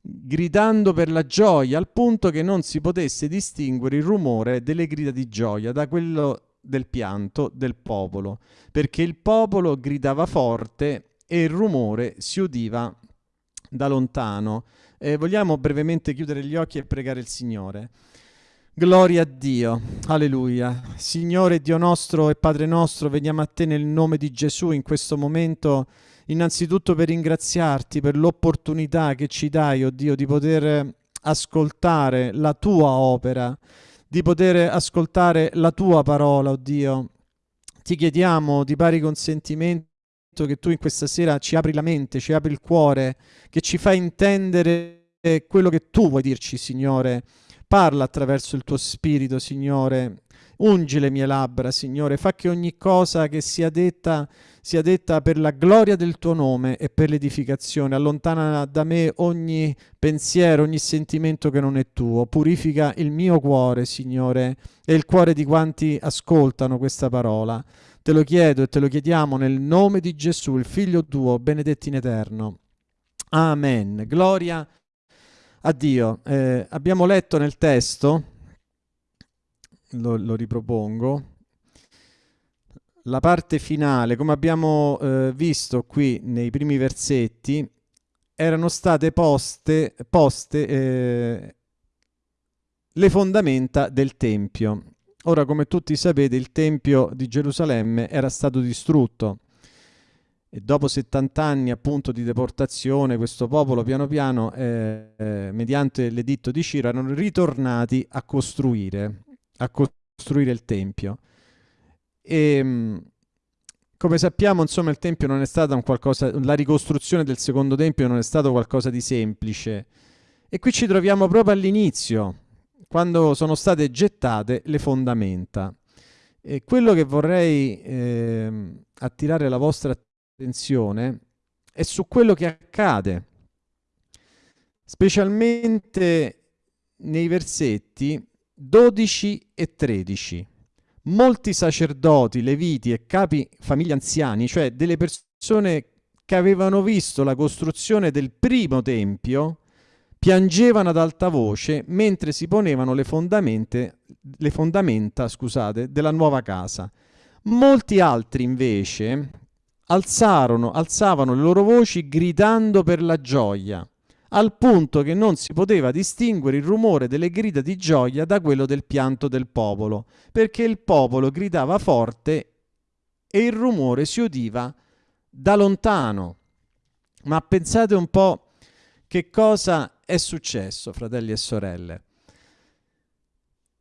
A: gridando per la gioia, al punto che non si potesse distinguere il rumore delle grida di gioia da quello del pianto del popolo, perché il popolo gridava forte e il rumore si udiva da lontano. Eh, vogliamo brevemente chiudere gli occhi e pregare il Signore. Gloria a Dio, alleluia. Signore Dio nostro e Padre nostro, veniamo a te nel nome di Gesù in questo momento, innanzitutto per ringraziarti per l'opportunità che ci dai, oh Dio, di poter ascoltare la tua opera di poter ascoltare la tua parola, oh Dio. Ti chiediamo di pari consentimento che tu in questa sera ci apri la mente, ci apri il cuore, che ci fai intendere quello che tu vuoi dirci, Signore. Parla attraverso il tuo spirito, Signore. Ungi le mie labbra, Signore. Fa che ogni cosa che sia detta sia detta per la gloria del tuo nome e per l'edificazione. Allontana da me ogni pensiero, ogni sentimento che non è tuo. Purifica il mio cuore, Signore, e il cuore di quanti ascoltano questa parola. Te lo chiedo e te lo chiediamo nel nome di Gesù, il Figlio tuo, benedetto in eterno. Amen. Gloria a Dio. Eh, abbiamo letto nel testo, lo, lo ripropongo, la parte finale, come abbiamo eh, visto qui nei primi versetti, erano state poste, poste eh, le fondamenta del Tempio. Ora, come tutti sapete, il Tempio di Gerusalemme era stato distrutto e dopo 70 anni appunto di deportazione questo popolo piano piano, eh, eh, mediante l'editto di Ciro, erano ritornati a costruire, a costruire il Tempio. E, ehm, come sappiamo, insomma, il Tempio non è stato un qualcosa, la ricostruzione del secondo Tempio non è stato qualcosa di semplice. E qui ci troviamo proprio all'inizio, quando sono state gettate le fondamenta. E quello che vorrei eh, attirare la vostra attenzione è su quello che accade, specialmente nei versetti 12 e 13 molti sacerdoti, leviti e capi famiglie anziani, cioè delle persone che avevano visto la costruzione del primo tempio, piangevano ad alta voce mentre si ponevano le, le fondamenta scusate, della nuova casa. Molti altri invece alzarono, alzavano le loro voci gridando per la gioia al punto che non si poteva distinguere il rumore delle grida di gioia da quello del pianto del popolo, perché il popolo gridava forte e il rumore si udiva da lontano. Ma pensate un po' che cosa è successo, fratelli e sorelle.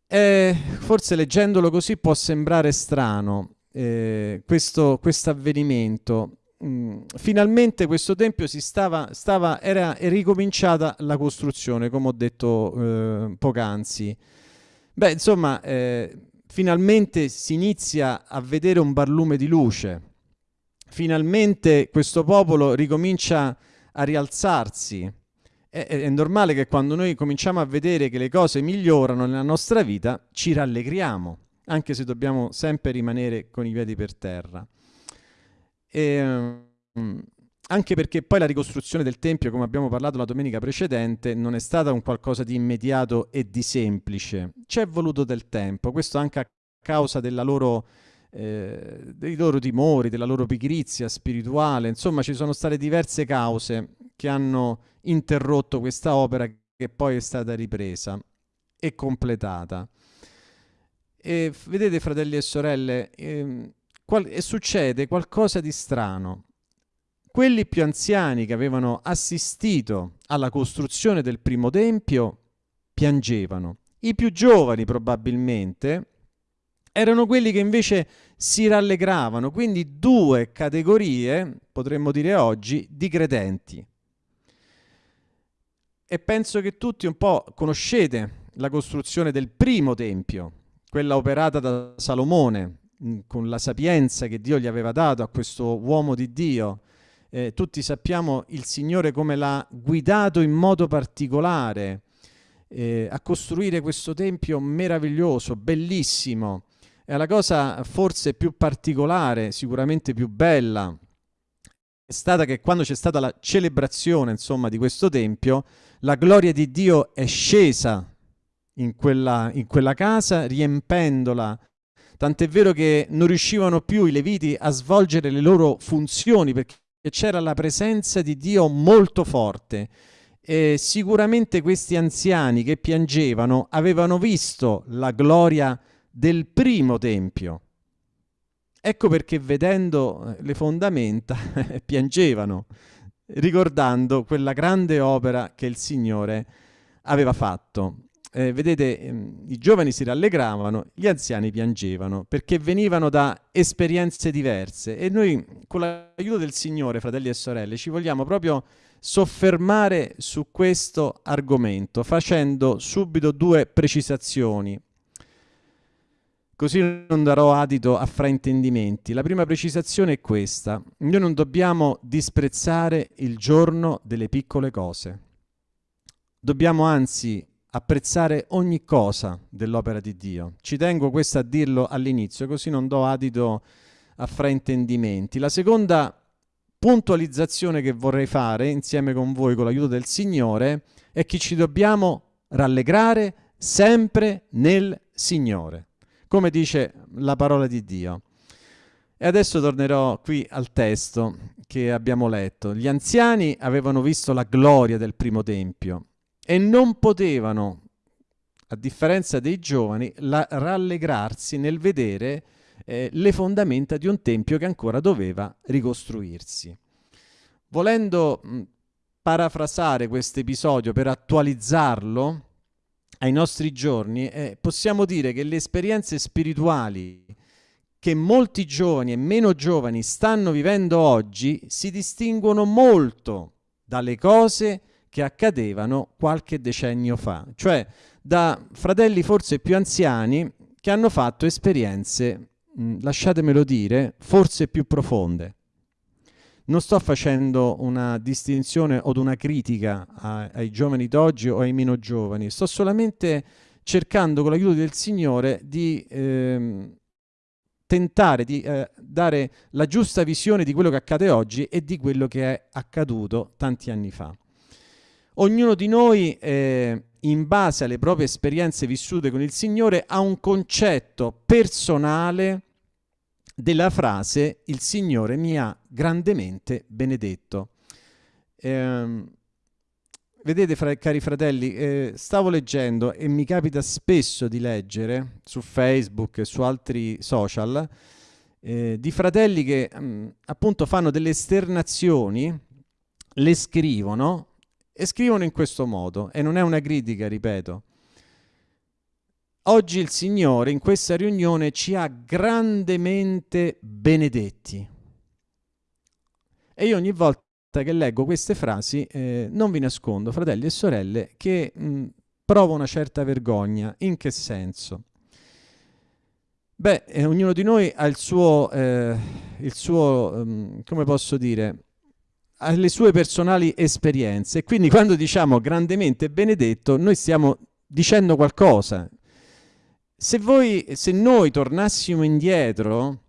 A: Eh, forse leggendolo così può sembrare strano eh, questo avvenimento, Mm, finalmente questo tempio si stava, stava, era ricominciata la costruzione, come ho detto eh, poc'anzi. Beh, insomma, eh, finalmente si inizia a vedere un barlume di luce. Finalmente questo popolo ricomincia a rialzarsi. È, è normale che quando noi cominciamo a vedere che le cose migliorano nella nostra vita, ci rallegriamo, anche se dobbiamo sempre rimanere con i piedi per terra. E, um, anche perché poi la ricostruzione del Tempio, come abbiamo parlato la domenica precedente, non è stata un qualcosa di immediato e di semplice. C'è voluto del tempo, questo anche a causa loro, eh, dei loro timori, della loro pigrizia spirituale, insomma ci sono state diverse cause che hanno interrotto questa opera che poi è stata ripresa e completata. E vedete fratelli e sorelle, eh, qual- succede qualcosa di strano quelli più anziani che avevano assistito alla costruzione del primo tempio piangevano. I più giovani probabilmente erano quelli che invece si rallegravano, quindi due categorie, potremmo dire oggi, di credenti. E penso che tutti un po' conoscete la costruzione del primo tempio, quella operata da Salomone, con la sapienza che Dio gli aveva dato a questo uomo di Dio, eh, tutti sappiamo il Signore come l'ha guidato in modo particolare eh, a costruire questo tempio meraviglioso, bellissimo. E la cosa forse più particolare, sicuramente più bella, è stata che quando c'è stata la celebrazione, insomma, di questo tempio, la gloria di Dio è scesa in quella, in quella casa, riempendola tant'è vero che non riuscivano più i leviti a svolgere le loro funzioni perché c'era la presenza di Dio molto forte. E sicuramente questi anziani che piangevano avevano visto la gloria del primo tempio. Ecco perché vedendo eh, le fondamenta piangevano, ricordando quella grande opera che il Signore aveva fatto eh, vedete, ehm, i giovani si rallegravano, gli anziani piangevano, perché venivano da esperienze diverse e noi con l'aiuto del Signore, fratelli e sorelle, ci vogliamo proprio soffermare su questo argomento, facendo subito due precisazioni. Così non darò adito a fraintendimenti. La prima precisazione è questa. Noi non dobbiamo disprezzare il giorno delle piccole cose. Dobbiamo anzi apprezzare ogni cosa dell'opera di Dio. Ci tengo questo a dirlo all'inizio, così non do adito a fraintendimenti. La seconda puntualizzazione che vorrei fare insieme con voi, con l'aiuto del Signore, è che ci dobbiamo rallegrare sempre nel Signore, come dice la parola di Dio. E adesso tornerò qui al testo che abbiamo letto. Gli anziani avevano visto la gloria del primo tempio e non potevano, a differenza dei giovani, la, rallegrarsi nel vedere eh, le fondamenta di un tempio che ancora doveva ricostruirsi. Volendo mh, parafrasare questo episodio per attualizzarlo ai nostri giorni, eh, possiamo dire che le esperienze spirituali che molti giovani e meno giovani stanno vivendo oggi si distinguono molto dalle cose che che accadevano qualche decennio fa, cioè da fratelli forse più anziani che hanno fatto esperienze, mh, lasciatemelo dire, forse più profonde. Non sto facendo una distinzione o una critica a, ai giovani d'oggi o ai meno giovani, sto solamente cercando con l'aiuto del Signore di ehm, tentare di eh, dare la giusta visione di quello che accade oggi e di quello che è accaduto tanti anni fa. Ognuno di noi, eh, in base alle proprie esperienze vissute con il Signore, ha un concetto personale della frase il Signore mi ha grandemente benedetto. Eh, vedete, fra, cari fratelli, eh, stavo leggendo e mi capita spesso di leggere su Facebook e su altri social eh, di fratelli che mh, mm, appunto fanno delle esternazioni, le scrivono e scrivono in questo modo, e non è una critica, ripeto. Oggi il Signore in questa riunione ci ha grandemente benedetti. E io ogni volta che leggo queste frasi, eh, non vi nascondo, fratelli e sorelle, che mh, provo una certa vergogna. In che senso? Beh, eh, ognuno di noi ha il suo, eh, il suo um, come posso dire, alle sue personali esperienze. Quindi quando diciamo grandemente benedetto, noi stiamo dicendo qualcosa. Se, voi, se noi tornassimo indietro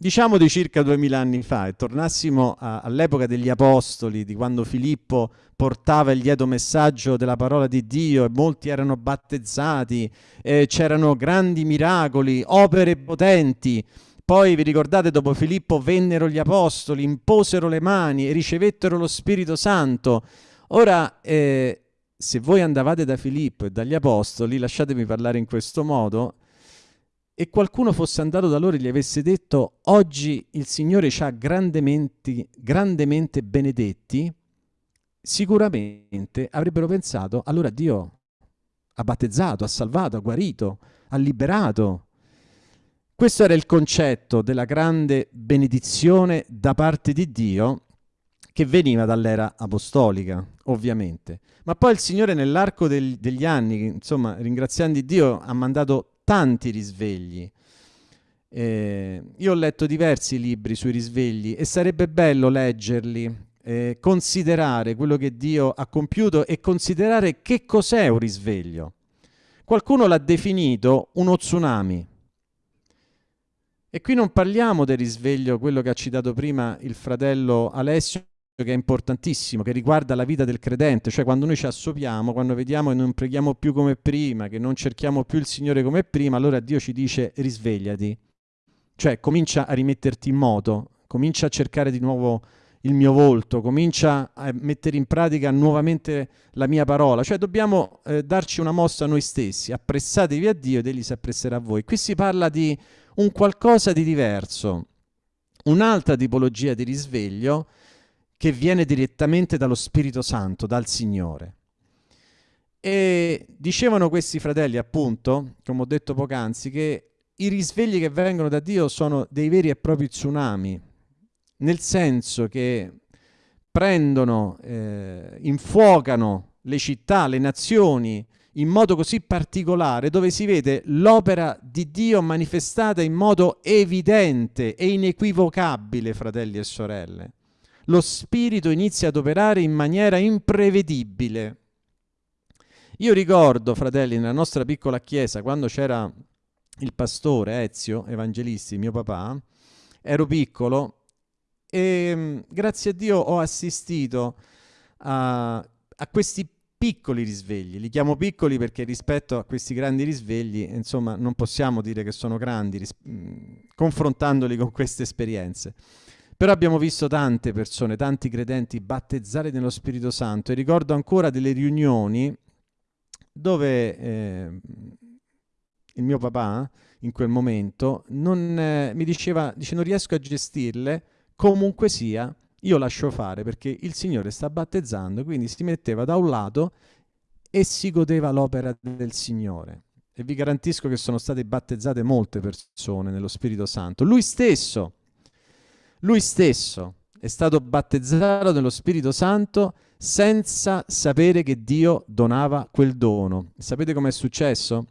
A: diciamo di circa duemila anni fa e tornassimo all'epoca degli apostoli, di quando Filippo portava il lieto messaggio della parola di Dio e molti erano battezzati, eh, c'erano grandi miracoli, opere potenti. Poi vi ricordate, dopo Filippo vennero gli apostoli, imposero le mani e ricevettero lo Spirito Santo. Ora, eh, se voi andavate da Filippo e dagli apostoli, lasciatemi parlare in questo modo, e qualcuno fosse andato da loro e gli avesse detto oggi il Signore ci ha grandemente, grandemente benedetti, sicuramente avrebbero pensato allora Dio ha battezzato, ha salvato, ha guarito, ha liberato. Questo era il concetto della grande benedizione da parte di Dio che veniva dall'era apostolica, ovviamente. Ma poi il Signore nell'arco degli anni, insomma, ringraziando Dio, ha mandato tanti risvegli. Eh, io ho letto diversi libri sui risvegli e sarebbe bello leggerli, eh, considerare quello che Dio ha compiuto e considerare che cos'è un risveglio. Qualcuno l'ha definito uno tsunami. E qui non parliamo del risveglio, quello che ha citato prima il fratello Alessio, che è importantissimo, che riguarda la vita del credente, cioè quando noi ci assopiamo, quando vediamo che non preghiamo più come prima, che non cerchiamo più il Signore come prima, allora Dio ci dice risvegliati, cioè comincia a rimetterti in moto, comincia a cercare di nuovo il mio volto, comincia a mettere in pratica nuovamente la mia parola, cioè dobbiamo eh, darci una mossa noi stessi, appressatevi a Dio ed Egli si appresserà a voi. Qui si parla di un qualcosa di diverso, un'altra tipologia di risveglio, che viene direttamente dallo Spirito Santo, dal Signore. E dicevano questi fratelli, appunto, come ho detto poc'anzi, che i risvegli che vengono da Dio sono dei veri e propri tsunami, nel senso che prendono, eh, infuocano le città, le nazioni, in modo così particolare, dove si vede l'opera di Dio manifestata in modo evidente e inequivocabile, fratelli e sorelle lo Spirito inizia ad operare in maniera imprevedibile. Io ricordo, fratelli, nella nostra piccola chiesa, quando c'era il pastore Ezio Evangelisti, mio papà, ero piccolo e mm, grazie a Dio ho assistito a, a questi piccoli risvegli, li chiamo piccoli perché rispetto a questi grandi risvegli, insomma, non possiamo dire che sono grandi mm, confrontandoli con queste esperienze. Però abbiamo visto tante persone, tanti credenti battezzare nello Spirito Santo e ricordo ancora delle riunioni dove eh, il mio papà in quel momento non, eh, mi diceva, dice non riesco a gestirle, comunque sia io lascio fare perché il Signore sta battezzando, quindi si metteva da un lato e si godeva l'opera del Signore. E vi garantisco che sono state battezzate molte persone nello Spirito Santo. Lui stesso lui stesso è stato battezzato nello Spirito Santo senza sapere che Dio donava quel dono. Sapete com'è successo?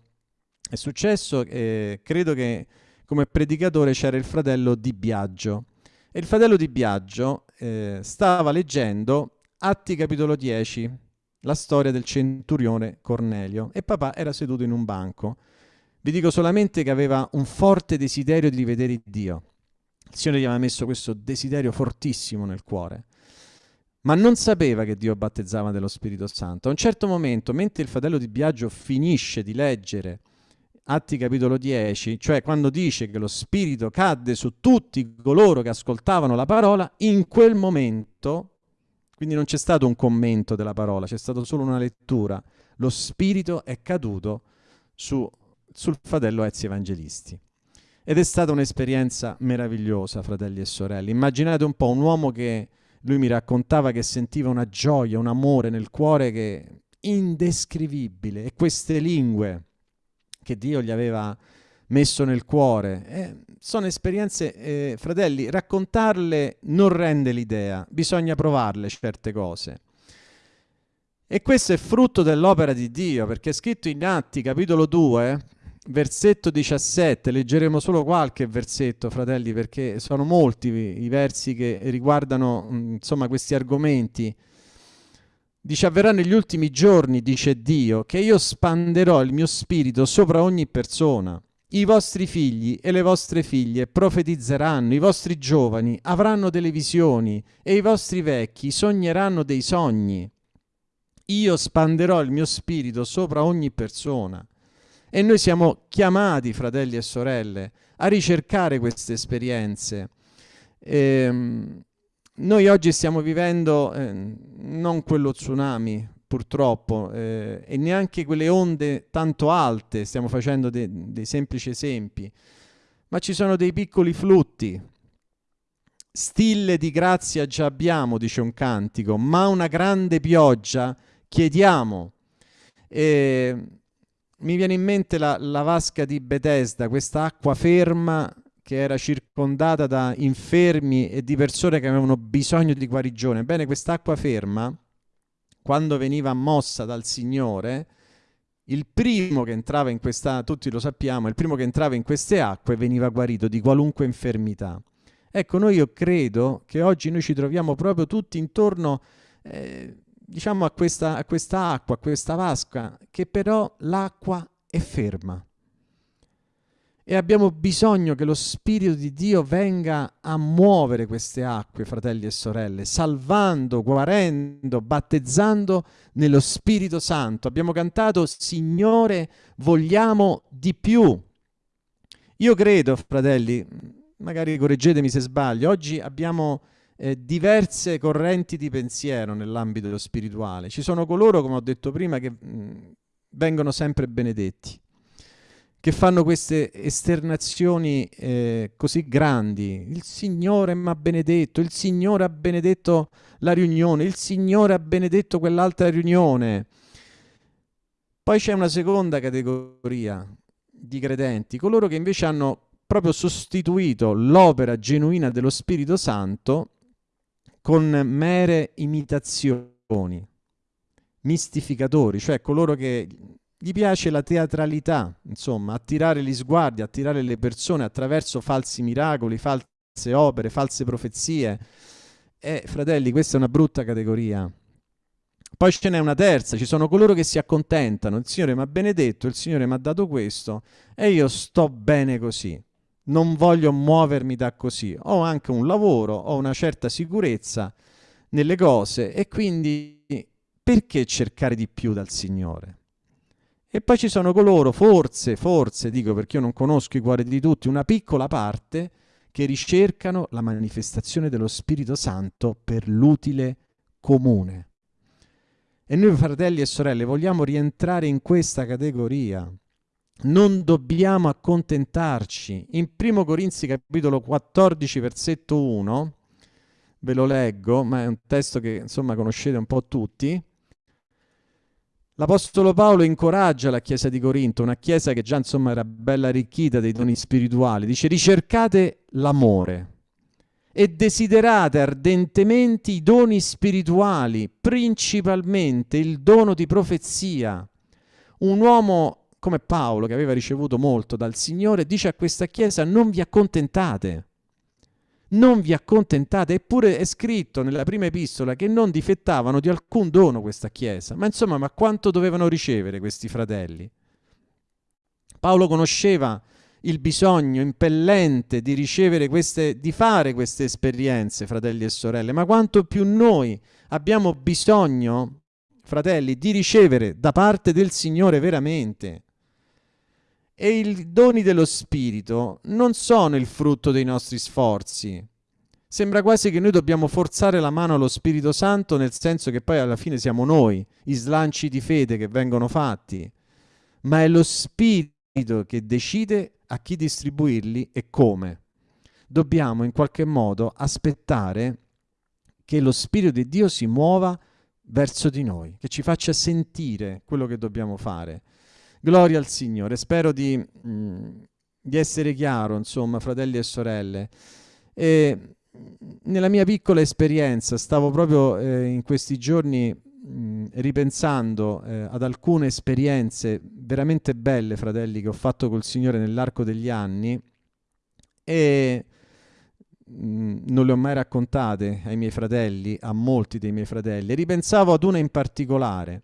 A: È successo eh, credo che come predicatore c'era il fratello di Biagio e il fratello di Biagio eh, stava leggendo Atti capitolo 10, la storia del centurione Cornelio e papà era seduto in un banco. Vi dico solamente che aveva un forte desiderio di rivedere Dio il Signore gli aveva messo questo desiderio fortissimo nel cuore, ma non sapeva che Dio battezzava dello Spirito Santo. A un certo momento, mentre il fratello di Biagio finisce di leggere Atti capitolo 10, cioè quando dice che lo Spirito cadde su tutti coloro che ascoltavano la parola, in quel momento, quindi non c'è stato un commento della parola, c'è stata solo una lettura, lo Spirito è caduto su, sul fratello Ezio Evangelisti. Ed è stata un'esperienza meravigliosa, fratelli e sorelle. Immaginate un po' un uomo che lui mi raccontava che sentiva una gioia, un amore nel cuore che indescrivibile e queste lingue che Dio gli aveva messo nel cuore. Eh, sono esperienze, eh, fratelli, raccontarle non rende l'idea, bisogna provarle certe cose. E questo è frutto dell'opera di Dio, perché è scritto in Atti, capitolo 2, versetto 17, leggeremo solo qualche versetto, fratelli, perché sono molti i versi che riguardano mm, insomma, questi argomenti. Dice, avverrà negli ultimi giorni, dice Dio, che io spanderò il mio spirito sopra ogni persona. I vostri figli e le vostre figlie profetizzeranno, i vostri giovani avranno delle visioni e i vostri vecchi sogneranno dei sogni. Io spanderò il mio spirito sopra ogni persona. E noi siamo chiamati, fratelli e sorelle, a ricercare queste esperienze. Ehm, noi oggi stiamo vivendo eh, non quello tsunami, purtroppo, eh, e neanche quelle onde tanto alte, stiamo facendo de dei semplici esempi, ma ci sono dei piccoli flutti. Stille di grazia già abbiamo, dice un cantico, ma una grande pioggia chiediamo. E mi viene in mente la, la vasca di Bethesda, questa acqua ferma che era circondata da infermi e di persone che avevano bisogno di guarigione. Bene, quest'acqua ferma, quando veniva mossa dal Signore, il primo che entrava in questa, tutti lo sappiamo, il primo che entrava in queste acque veniva guarito di qualunque infermità. Ecco, noi io credo che oggi noi ci troviamo proprio tutti intorno, eh, diciamo, a questa, a questa acqua, a questa vasca, che però l'acqua è ferma e abbiamo bisogno che lo Spirito di Dio venga a muovere queste acque, fratelli e sorelle, salvando, guarendo, battezzando nello Spirito Santo. Abbiamo cantato Signore, vogliamo di più. Io credo, fratelli, magari correggetemi se sbaglio, oggi abbiamo eh, diverse correnti di pensiero nell'ambito spirituale. Ci sono coloro, come ho detto prima, che mh, vengono sempre benedetti che fanno queste esternazioni eh, così grandi. Il Signore mi ha benedetto, il Signore ha benedetto la riunione, il Signore ha benedetto quell'altra riunione. Poi c'è una seconda categoria di credenti, coloro che invece hanno proprio sostituito l'opera genuina dello Spirito Santo con mere imitazioni, mistificatori, cioè coloro che gli piace la teatralità, insomma, attirare gli sguardi, attirare le persone attraverso falsi miracoli, false opere, false profezie. E fratelli, questa è una brutta categoria. Poi ce n'è una terza, ci sono coloro che si accontentano, il Signore mi ha benedetto, il Signore mi ha dato questo e io sto bene così. Non voglio muovermi da così. Ho anche un lavoro, ho una certa sicurezza nelle cose e quindi perché cercare di più dal Signore? E poi ci sono coloro, forse, forse, dico perché io non conosco i cuori di tutti, una piccola parte che ricercano la manifestazione dello Spirito Santo per l'utile comune. E noi fratelli e sorelle vogliamo rientrare in questa categoria. Non dobbiamo accontentarci. In 1 Corinzi capitolo 14 versetto 1, ve lo leggo, ma è un testo che insomma conoscete un po' tutti, L'Apostolo Paolo incoraggia la Chiesa di Corinto, una Chiesa che già insomma era bella arricchita dei doni spirituali, dice ricercate l'amore e desiderate ardentemente i doni spirituali, principalmente il dono di profezia. Un uomo come Paolo, che aveva ricevuto molto dal Signore, dice a questa Chiesa non vi accontentate non vi accontentate, eppure è scritto nella prima epistola che non difettavano di alcun dono questa Chiesa. Ma insomma, ma quanto dovevano ricevere questi fratelli? Paolo conosceva il bisogno impellente di ricevere queste, di fare queste esperienze, fratelli e sorelle, ma quanto più noi abbiamo bisogno, fratelli, di ricevere da parte del Signore veramente. E i doni dello Spirito non sono il frutto dei nostri sforzi. Sembra quasi che noi dobbiamo forzare la mano allo Spirito Santo nel senso che poi alla fine siamo noi, i slanci di fede che vengono fatti, ma è lo Spirito che decide a chi distribuirli e come. Dobbiamo in qualche modo aspettare che lo Spirito di Dio si muova verso di noi, che ci faccia sentire quello che dobbiamo fare. Gloria al Signore. Spero di, mm, di essere chiaro, insomma, fratelli e sorelle. E, nella mia piccola esperienza stavo proprio eh, in questi giorni mm, ripensando eh, ad alcune esperienze veramente belle, fratelli, che ho fatto col Signore nell'arco degli anni e mh, mm, non le ho mai raccontate ai miei fratelli, a molti dei miei fratelli. Ripensavo ad una in particolare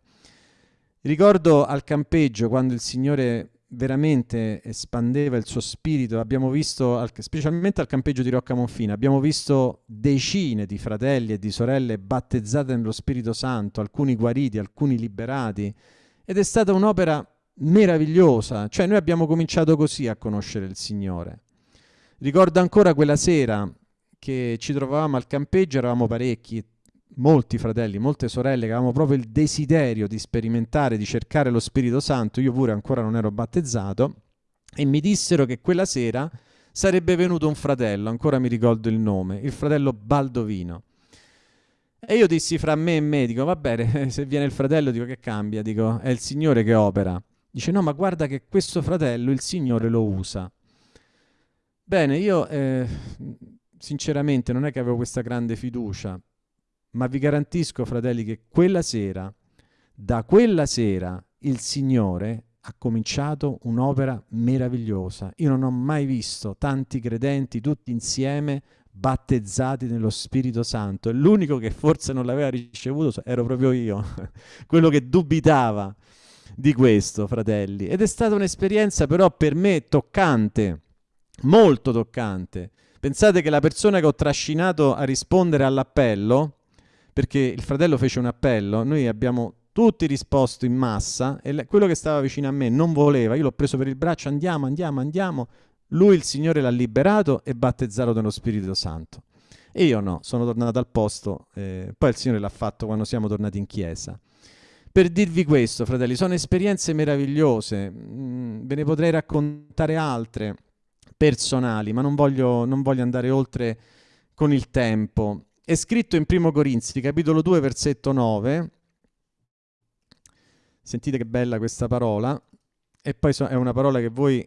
A: Ricordo al campeggio quando il Signore veramente espandeva il suo spirito. Abbiamo visto, al, specialmente al campeggio di Rocca Monfina, abbiamo visto decine di fratelli e di sorelle battezzate nello Spirito Santo, alcuni guariti, alcuni liberati. Ed è stata un'opera meravigliosa. Cioè noi abbiamo cominciato così a conoscere il Signore. Ricordo ancora quella sera che ci trovavamo al campeggio, eravamo parecchi, molti fratelli, molte sorelle che avevamo proprio il desiderio di sperimentare, di cercare lo Spirito Santo, io pure ancora non ero battezzato, e mi dissero che quella sera sarebbe venuto un fratello, ancora mi ricordo il nome, il fratello Baldovino. E io dissi fra me e me, dico, va bene, se viene il fratello, dico che cambia, dico, è il Signore che opera. Dice, no, ma guarda che questo fratello il Signore lo usa. Bene, io eh, sinceramente non è che avevo questa grande fiducia, ma vi garantisco, fratelli, che quella sera, da quella sera, il Signore ha cominciato un'opera meravigliosa. Io non ho mai visto tanti credenti tutti insieme battezzati nello Spirito Santo e l'unico che forse non l'aveva ricevuto ero proprio io, quello che dubitava di questo, fratelli. Ed è stata un'esperienza però per me toccante, molto toccante. Pensate che la persona che ho trascinato a rispondere all'appello perché il fratello fece un appello, noi abbiamo tutti risposto in massa e quello che stava vicino a me non voleva, io l'ho preso per il braccio, andiamo, andiamo, andiamo, lui il Signore l'ha liberato e battezzato nello Spirito Santo. E io no, sono tornato al posto, eh, poi il Signore l'ha fatto quando siamo tornati in chiesa. Per dirvi questo, fratelli, sono esperienze meravigliose, mm, ve ne potrei raccontare altre personali, ma non voglio, non voglio andare oltre con il tempo è scritto in Primo Corinzi, capitolo 2, versetto 9. Sentite che bella questa parola. E poi è una parola che voi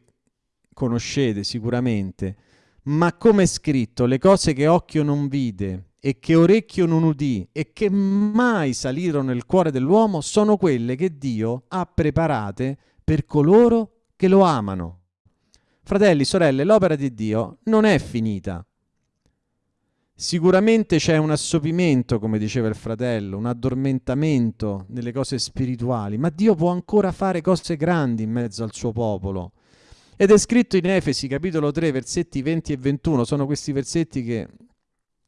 A: conoscete sicuramente. Ma come è scritto, le cose che occhio non vide e che orecchio non udì e che mai salirono nel cuore dell'uomo sono quelle che Dio ha preparate per coloro che lo amano. Fratelli, sorelle, l'opera di Dio non è finita. Sicuramente c'è un assopimento, come diceva il fratello, un addormentamento nelle cose spirituali, ma Dio può ancora fare cose grandi in mezzo al suo popolo. Ed è scritto in Efesi capitolo 3 versetti 20 e 21, sono questi versetti che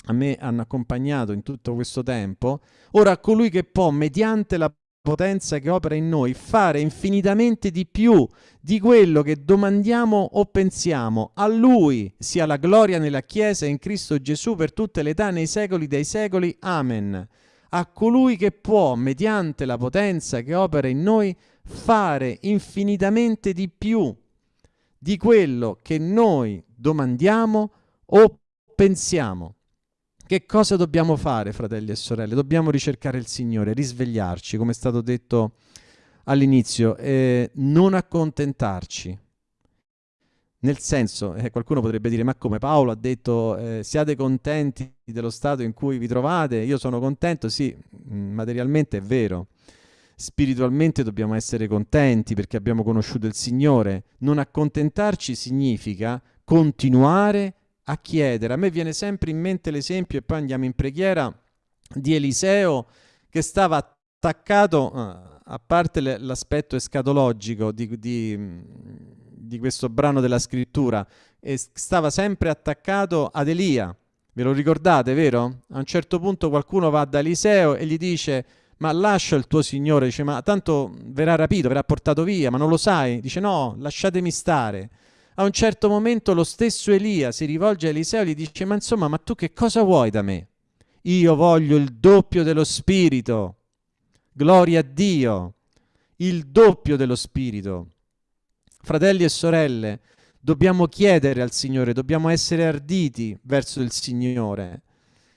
A: a me hanno accompagnato in tutto questo tempo. Ora colui che può, mediante la potenza che opera in noi, fare infinitamente di più di quello che domandiamo o pensiamo. A Lui sia la gloria nella Chiesa e in Cristo Gesù per tutte le età nei secoli dei secoli. Amen. A colui che può, mediante la potenza che opera in noi, fare infinitamente di più di quello che noi domandiamo o pensiamo. Che cosa dobbiamo fare, fratelli e sorelle? Dobbiamo ricercare il Signore, risvegliarci, come è stato detto all'inizio, eh, non accontentarci. Nel senso, eh, qualcuno potrebbe dire, ma come Paolo ha detto, eh, siate contenti dello stato in cui vi trovate, io sono contento, sì, mm, materialmente è vero. Spiritualmente dobbiamo essere contenti perché abbiamo conosciuto il Signore. Non accontentarci significa continuare a chiedere. A me viene sempre in mente l'esempio, e poi andiamo in preghiera, di Eliseo che stava attaccato, uh, a parte l'aspetto escatologico di, di, di, questo brano della scrittura, stava sempre attaccato ad Elia. Ve lo ricordate, vero? A un certo punto qualcuno va da Eliseo e gli dice ma lascia il tuo signore, dice ma tanto verrà rapito, verrà portato via, ma non lo sai? Dice no, lasciatemi stare. A un certo momento lo stesso Elia si rivolge a Eliseo e gli dice ma insomma ma tu che cosa vuoi da me? Io voglio il doppio dello spirito. Gloria a Dio. Il doppio dello spirito. Fratelli e sorelle, dobbiamo chiedere al Signore, dobbiamo essere arditi verso il Signore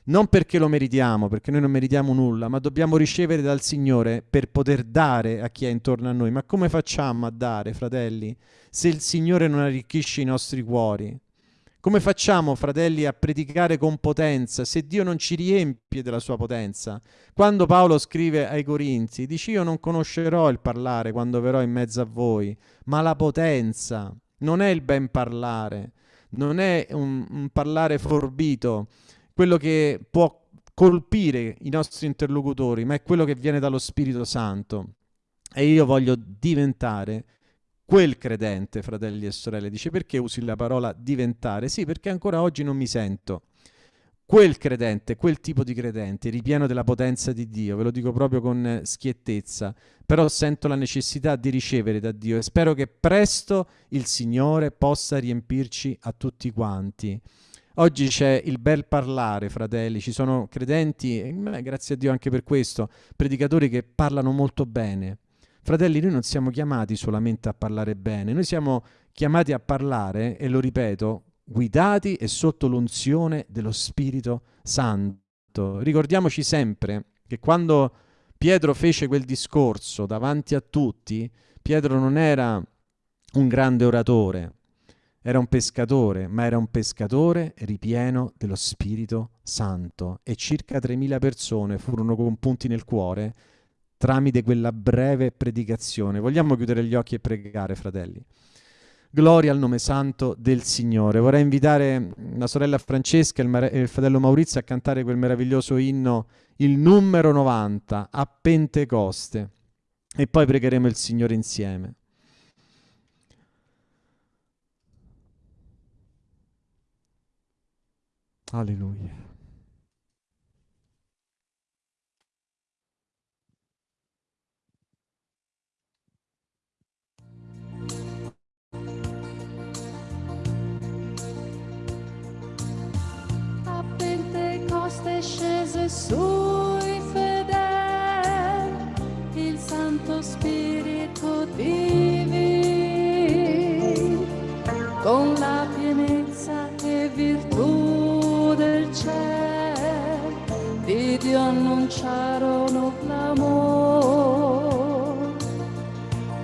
A: non perché lo meritiamo, perché noi non meritiamo nulla, ma dobbiamo ricevere dal Signore per poter dare a chi è intorno a noi. Ma come facciamo a dare, fratelli, se il Signore non arricchisce i nostri cuori? Come facciamo, fratelli, a predicare con potenza se Dio non ci riempie della sua potenza? Quando Paolo scrive ai Corinzi, dice io non conoscerò il parlare quando verrò in mezzo a voi, ma la potenza non è il ben parlare, non è un, un parlare forbito, quello che può colpire i nostri interlocutori, ma è quello che viene dallo Spirito Santo. E io voglio diventare quel credente, fratelli e sorelle. Dice perché usi la parola diventare? Sì, perché ancora oggi non mi sento quel credente, quel tipo di credente, ripieno della potenza di Dio, ve lo dico proprio con schiettezza, però sento la necessità di ricevere da Dio e spero che presto il Signore possa riempirci a tutti quanti. Oggi c'è il bel parlare, fratelli, ci sono credenti, e grazie a Dio anche per questo, predicatori che parlano molto bene. Fratelli, noi non siamo chiamati solamente a parlare bene, noi siamo chiamati a parlare, e lo ripeto, guidati e sotto l'unzione dello Spirito Santo. Ricordiamoci sempre che quando Pietro fece quel discorso davanti a tutti, Pietro non era un grande oratore, era un pescatore, ma era un pescatore ripieno dello Spirito Santo e circa 3.000 persone furono compunti nel cuore tramite quella breve predicazione. Vogliamo chiudere gli occhi e pregare, fratelli? Gloria al nome santo del Signore. Vorrei invitare la sorella Francesca e il, fratello Maurizio a cantare quel meraviglioso inno, il numero 90, a Pentecoste. E poi pregheremo il Signore insieme. Alleluia.
C: Pentecoste scese sui fedeli il Santo Spirito divino con la pienezza e virtù di Dio annunciarono l'amore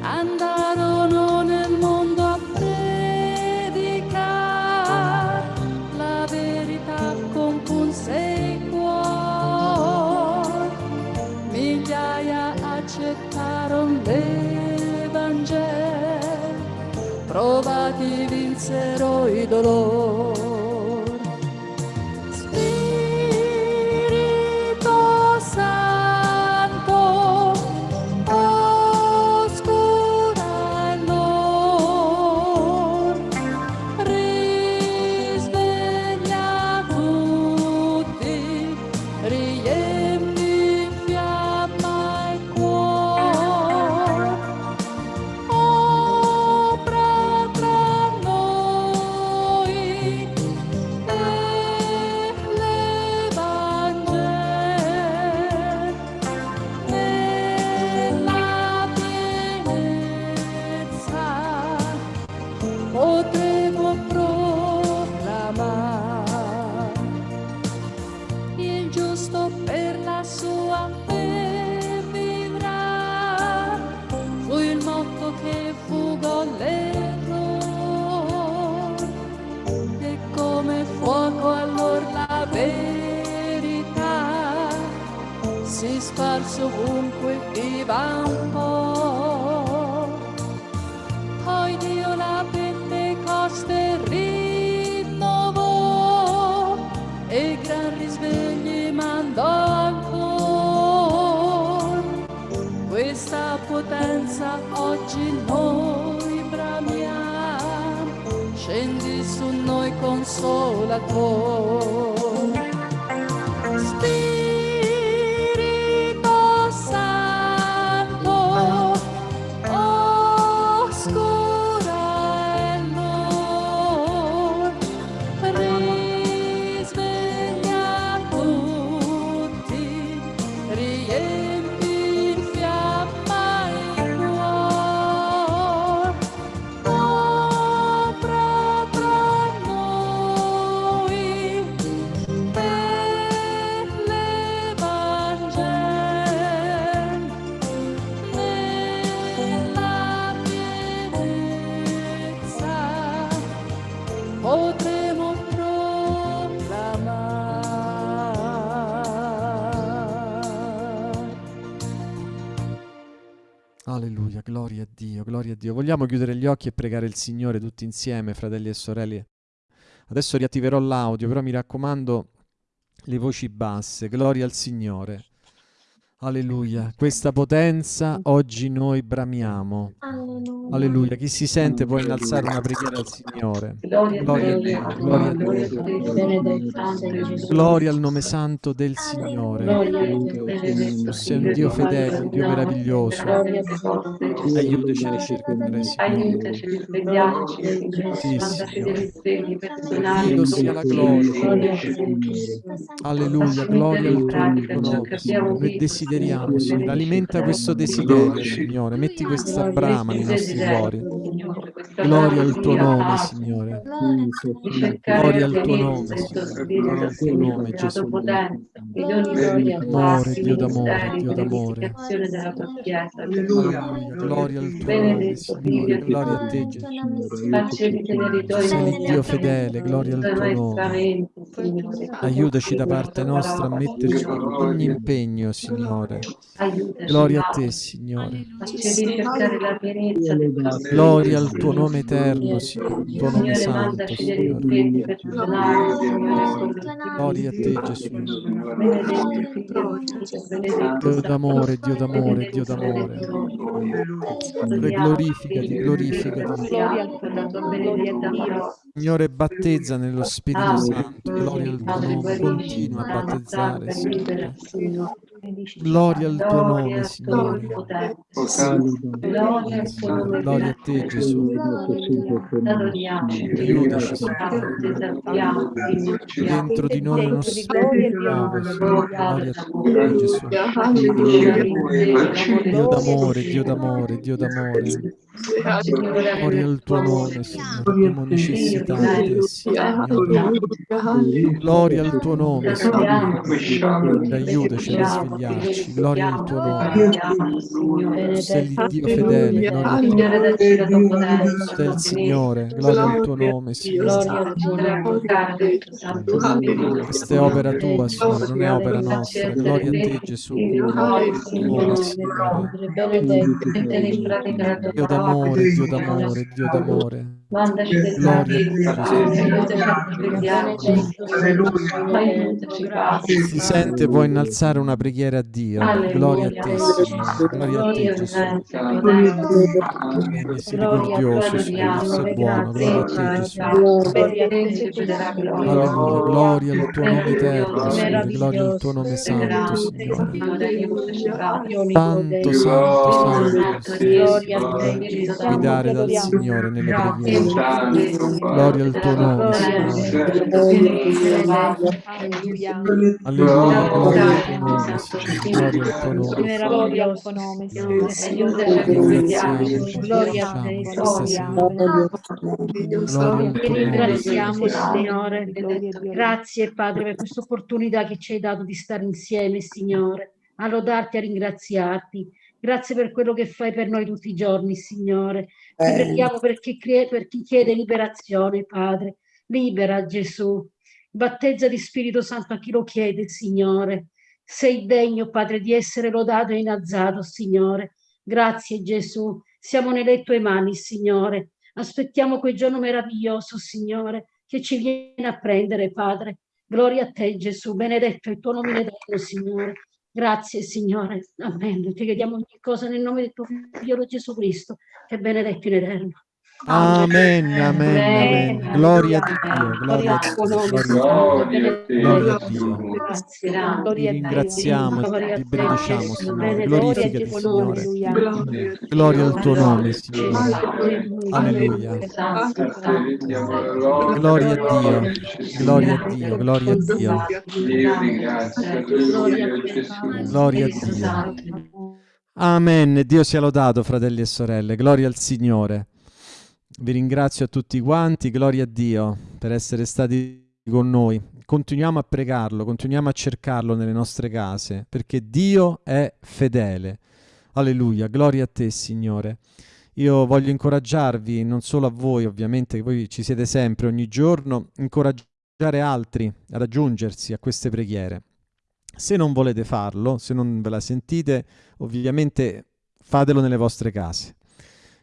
C: andarono nel mondo a predicare la verità compunse i cuori migliaia accettarono l'Evangelo provati vinsero i dolori Dio,
A: gloria a Dio. Vogliamo chiudere gli occhi e pregare il Signore tutti insieme, fratelli e sorelle. Adesso riattiverò l'audio, però mi raccomando le voci basse. Gloria al Signore.
I: Alleluia. Questa potenza oggi noi bramiamo.
H: Alleluia.
I: Alleluia. Chi si sente può innalzare una preghiera al Signore. Gloria a Dio, gloria a Dio. Gloria al nome santo del Signore. Tu sei un Dio fedele, un Dio meraviglioso. Aiutaci a ricercare, Signore. Sì, Signore. Dio sia la gloria. Alleluia, gloria al tuo nome, Signore. Noi desideriamo, Signore. Alimenta questo desiderio, Signore. Metti questa brama nei nostri cuori. Gloria al tuo nome, Signore. Gloria al tuo nome, Signore. Gloria al tuo nome, Gesù. Amore, Dio d'amore, Dio d'amore. Gloria al tuo nome, Signore. Gloria a te, Gesù. Sei Dio fedele, gloria al tuo nome. Aiutaci da parte nostra a metterci ogni impegno, Signore. Gloria a te, Signore. Gloria al tuo nome eterno, Signore, il tuo nome santo, Signore. Gloria a te, Gesù. Dio d'amore, Dio d'amore, Dio d'amore. Signore, glorificati, glorificati. Signore, battezza nello Spirito Santo. Gloria al tuo nome. Continua a battezzare, Signore. Gloria al tuo nome, Signore. Gloria a te, Gesù. Aiutaci, Signore. Dentro di noi uno spirito. Gloria a te, Gesù. Dio d'amore, Dio d'amore, Dio d'amore. Gloria al tuo nome, Signore. Abbiamo necessità di te, Signore. Gloria al tuo nome, Signore. Aiutaci a risvegliarci. Gloria al tuo nome. Sei l'Iddio fedele. Gloria al tuo nome. Sei il Signore. Gloria al tuo nome, Signore. Questa è opera tua, Signore, non è opera nostra. Gloria a te, Gesù. Amore, Signore. Dio d'amore, Dio d'amore, Dio d'amore. Si sente può innalzare una preghiera a Dio. Gloria a te, Signore. Gloria a te, Gesù. Misericordioso, sei buono. Gloria a te, Gesù. Alleluia. Gloria al tuo nome eterno, Signore. Gloria al tuo nome santo, Signore. Santo, santo, santo. Signore. Guidare dal Signore nelle preghiere. Gloria al tuo nome. Alleluia, gloria al tuo nome, Signore. Gloria al tuo nome.
J: Signore. Gloria
I: al
J: Ti ringraziamo, Signore. Grazie, Padre, per questa opportunità che ci hai dato di stare insieme, Signore, a lodarti, a ringraziarti. Grazie per quello che fai per noi tutti i giorni, Signore. Ti preghiamo per chi, per chi chiede liberazione, Padre. Libera Gesù. Battezza di Spirito Santo a chi lo chiede, Signore. Sei degno, Padre, di essere lodato e innalzato, Signore. Grazie, Gesù. Siamo nelle tue mani, Signore. Aspettiamo quel giorno meraviglioso, Signore, che ci viene a prendere, Padre. Gloria a te, Gesù. Benedetto è il tuo nome eterno, Signore. Grazie, Signore. Amen. Ti chiediamo ogni cosa nel nome del tuo figlio Gesù Cristo, che è benedetto in eterno.
I: Amen, amen, amen. Gloria a Dio, gloria a Dio, gloria a Dio.
J: Signore.
I: Gloria a Dio.
J: Grazie.
I: Ti
J: Gloria a Dio.
I: ringraziamo, ti benediciamo. Signore. Glorificati,
J: il tuo nome,
I: Signore.
J: Signore.
I: Gloria al tuo nome, Signore. Alleluia. Gloria a Dio, gloria a Dio, gloria a Dio. Gloria a Dio. Amen. Dio sia lodato, fratelli e sorelle. Gloria al Signore. Vi ringrazio a tutti quanti. Gloria a Dio per essere stati con noi. Continuiamo a pregarlo, continuiamo a cercarlo nelle nostre case, perché Dio è fedele. Alleluia. Gloria a te, Signore. Io voglio incoraggiarvi, non solo a voi, ovviamente, che voi ci siete sempre, ogni giorno, incoraggiare altri ad aggiungersi a queste preghiere. Se non volete farlo, se non ve la sentite, ovviamente fatelo nelle vostre case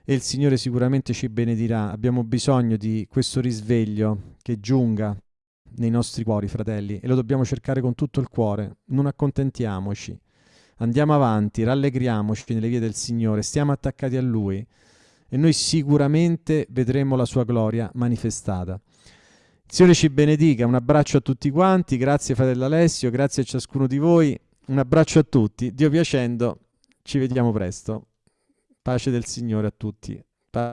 I: e il Signore sicuramente ci benedirà. Abbiamo bisogno di questo risveglio che giunga nei nostri cuori, fratelli, e lo dobbiamo cercare con tutto il cuore. Non accontentiamoci.
A: andiamo avanti, rallegriamoci nelle vie del Signore, stiamo attaccati a Lui e noi sicuramente vedremo la sua gloria manifestata. Il Signore ci benedica, un abbraccio a tutti quanti, grazie fratello Alessio, grazie a ciascuno di voi, un abbraccio a tutti, Dio piacendo, ci vediamo presto. Pace del Signore a tutti. Pa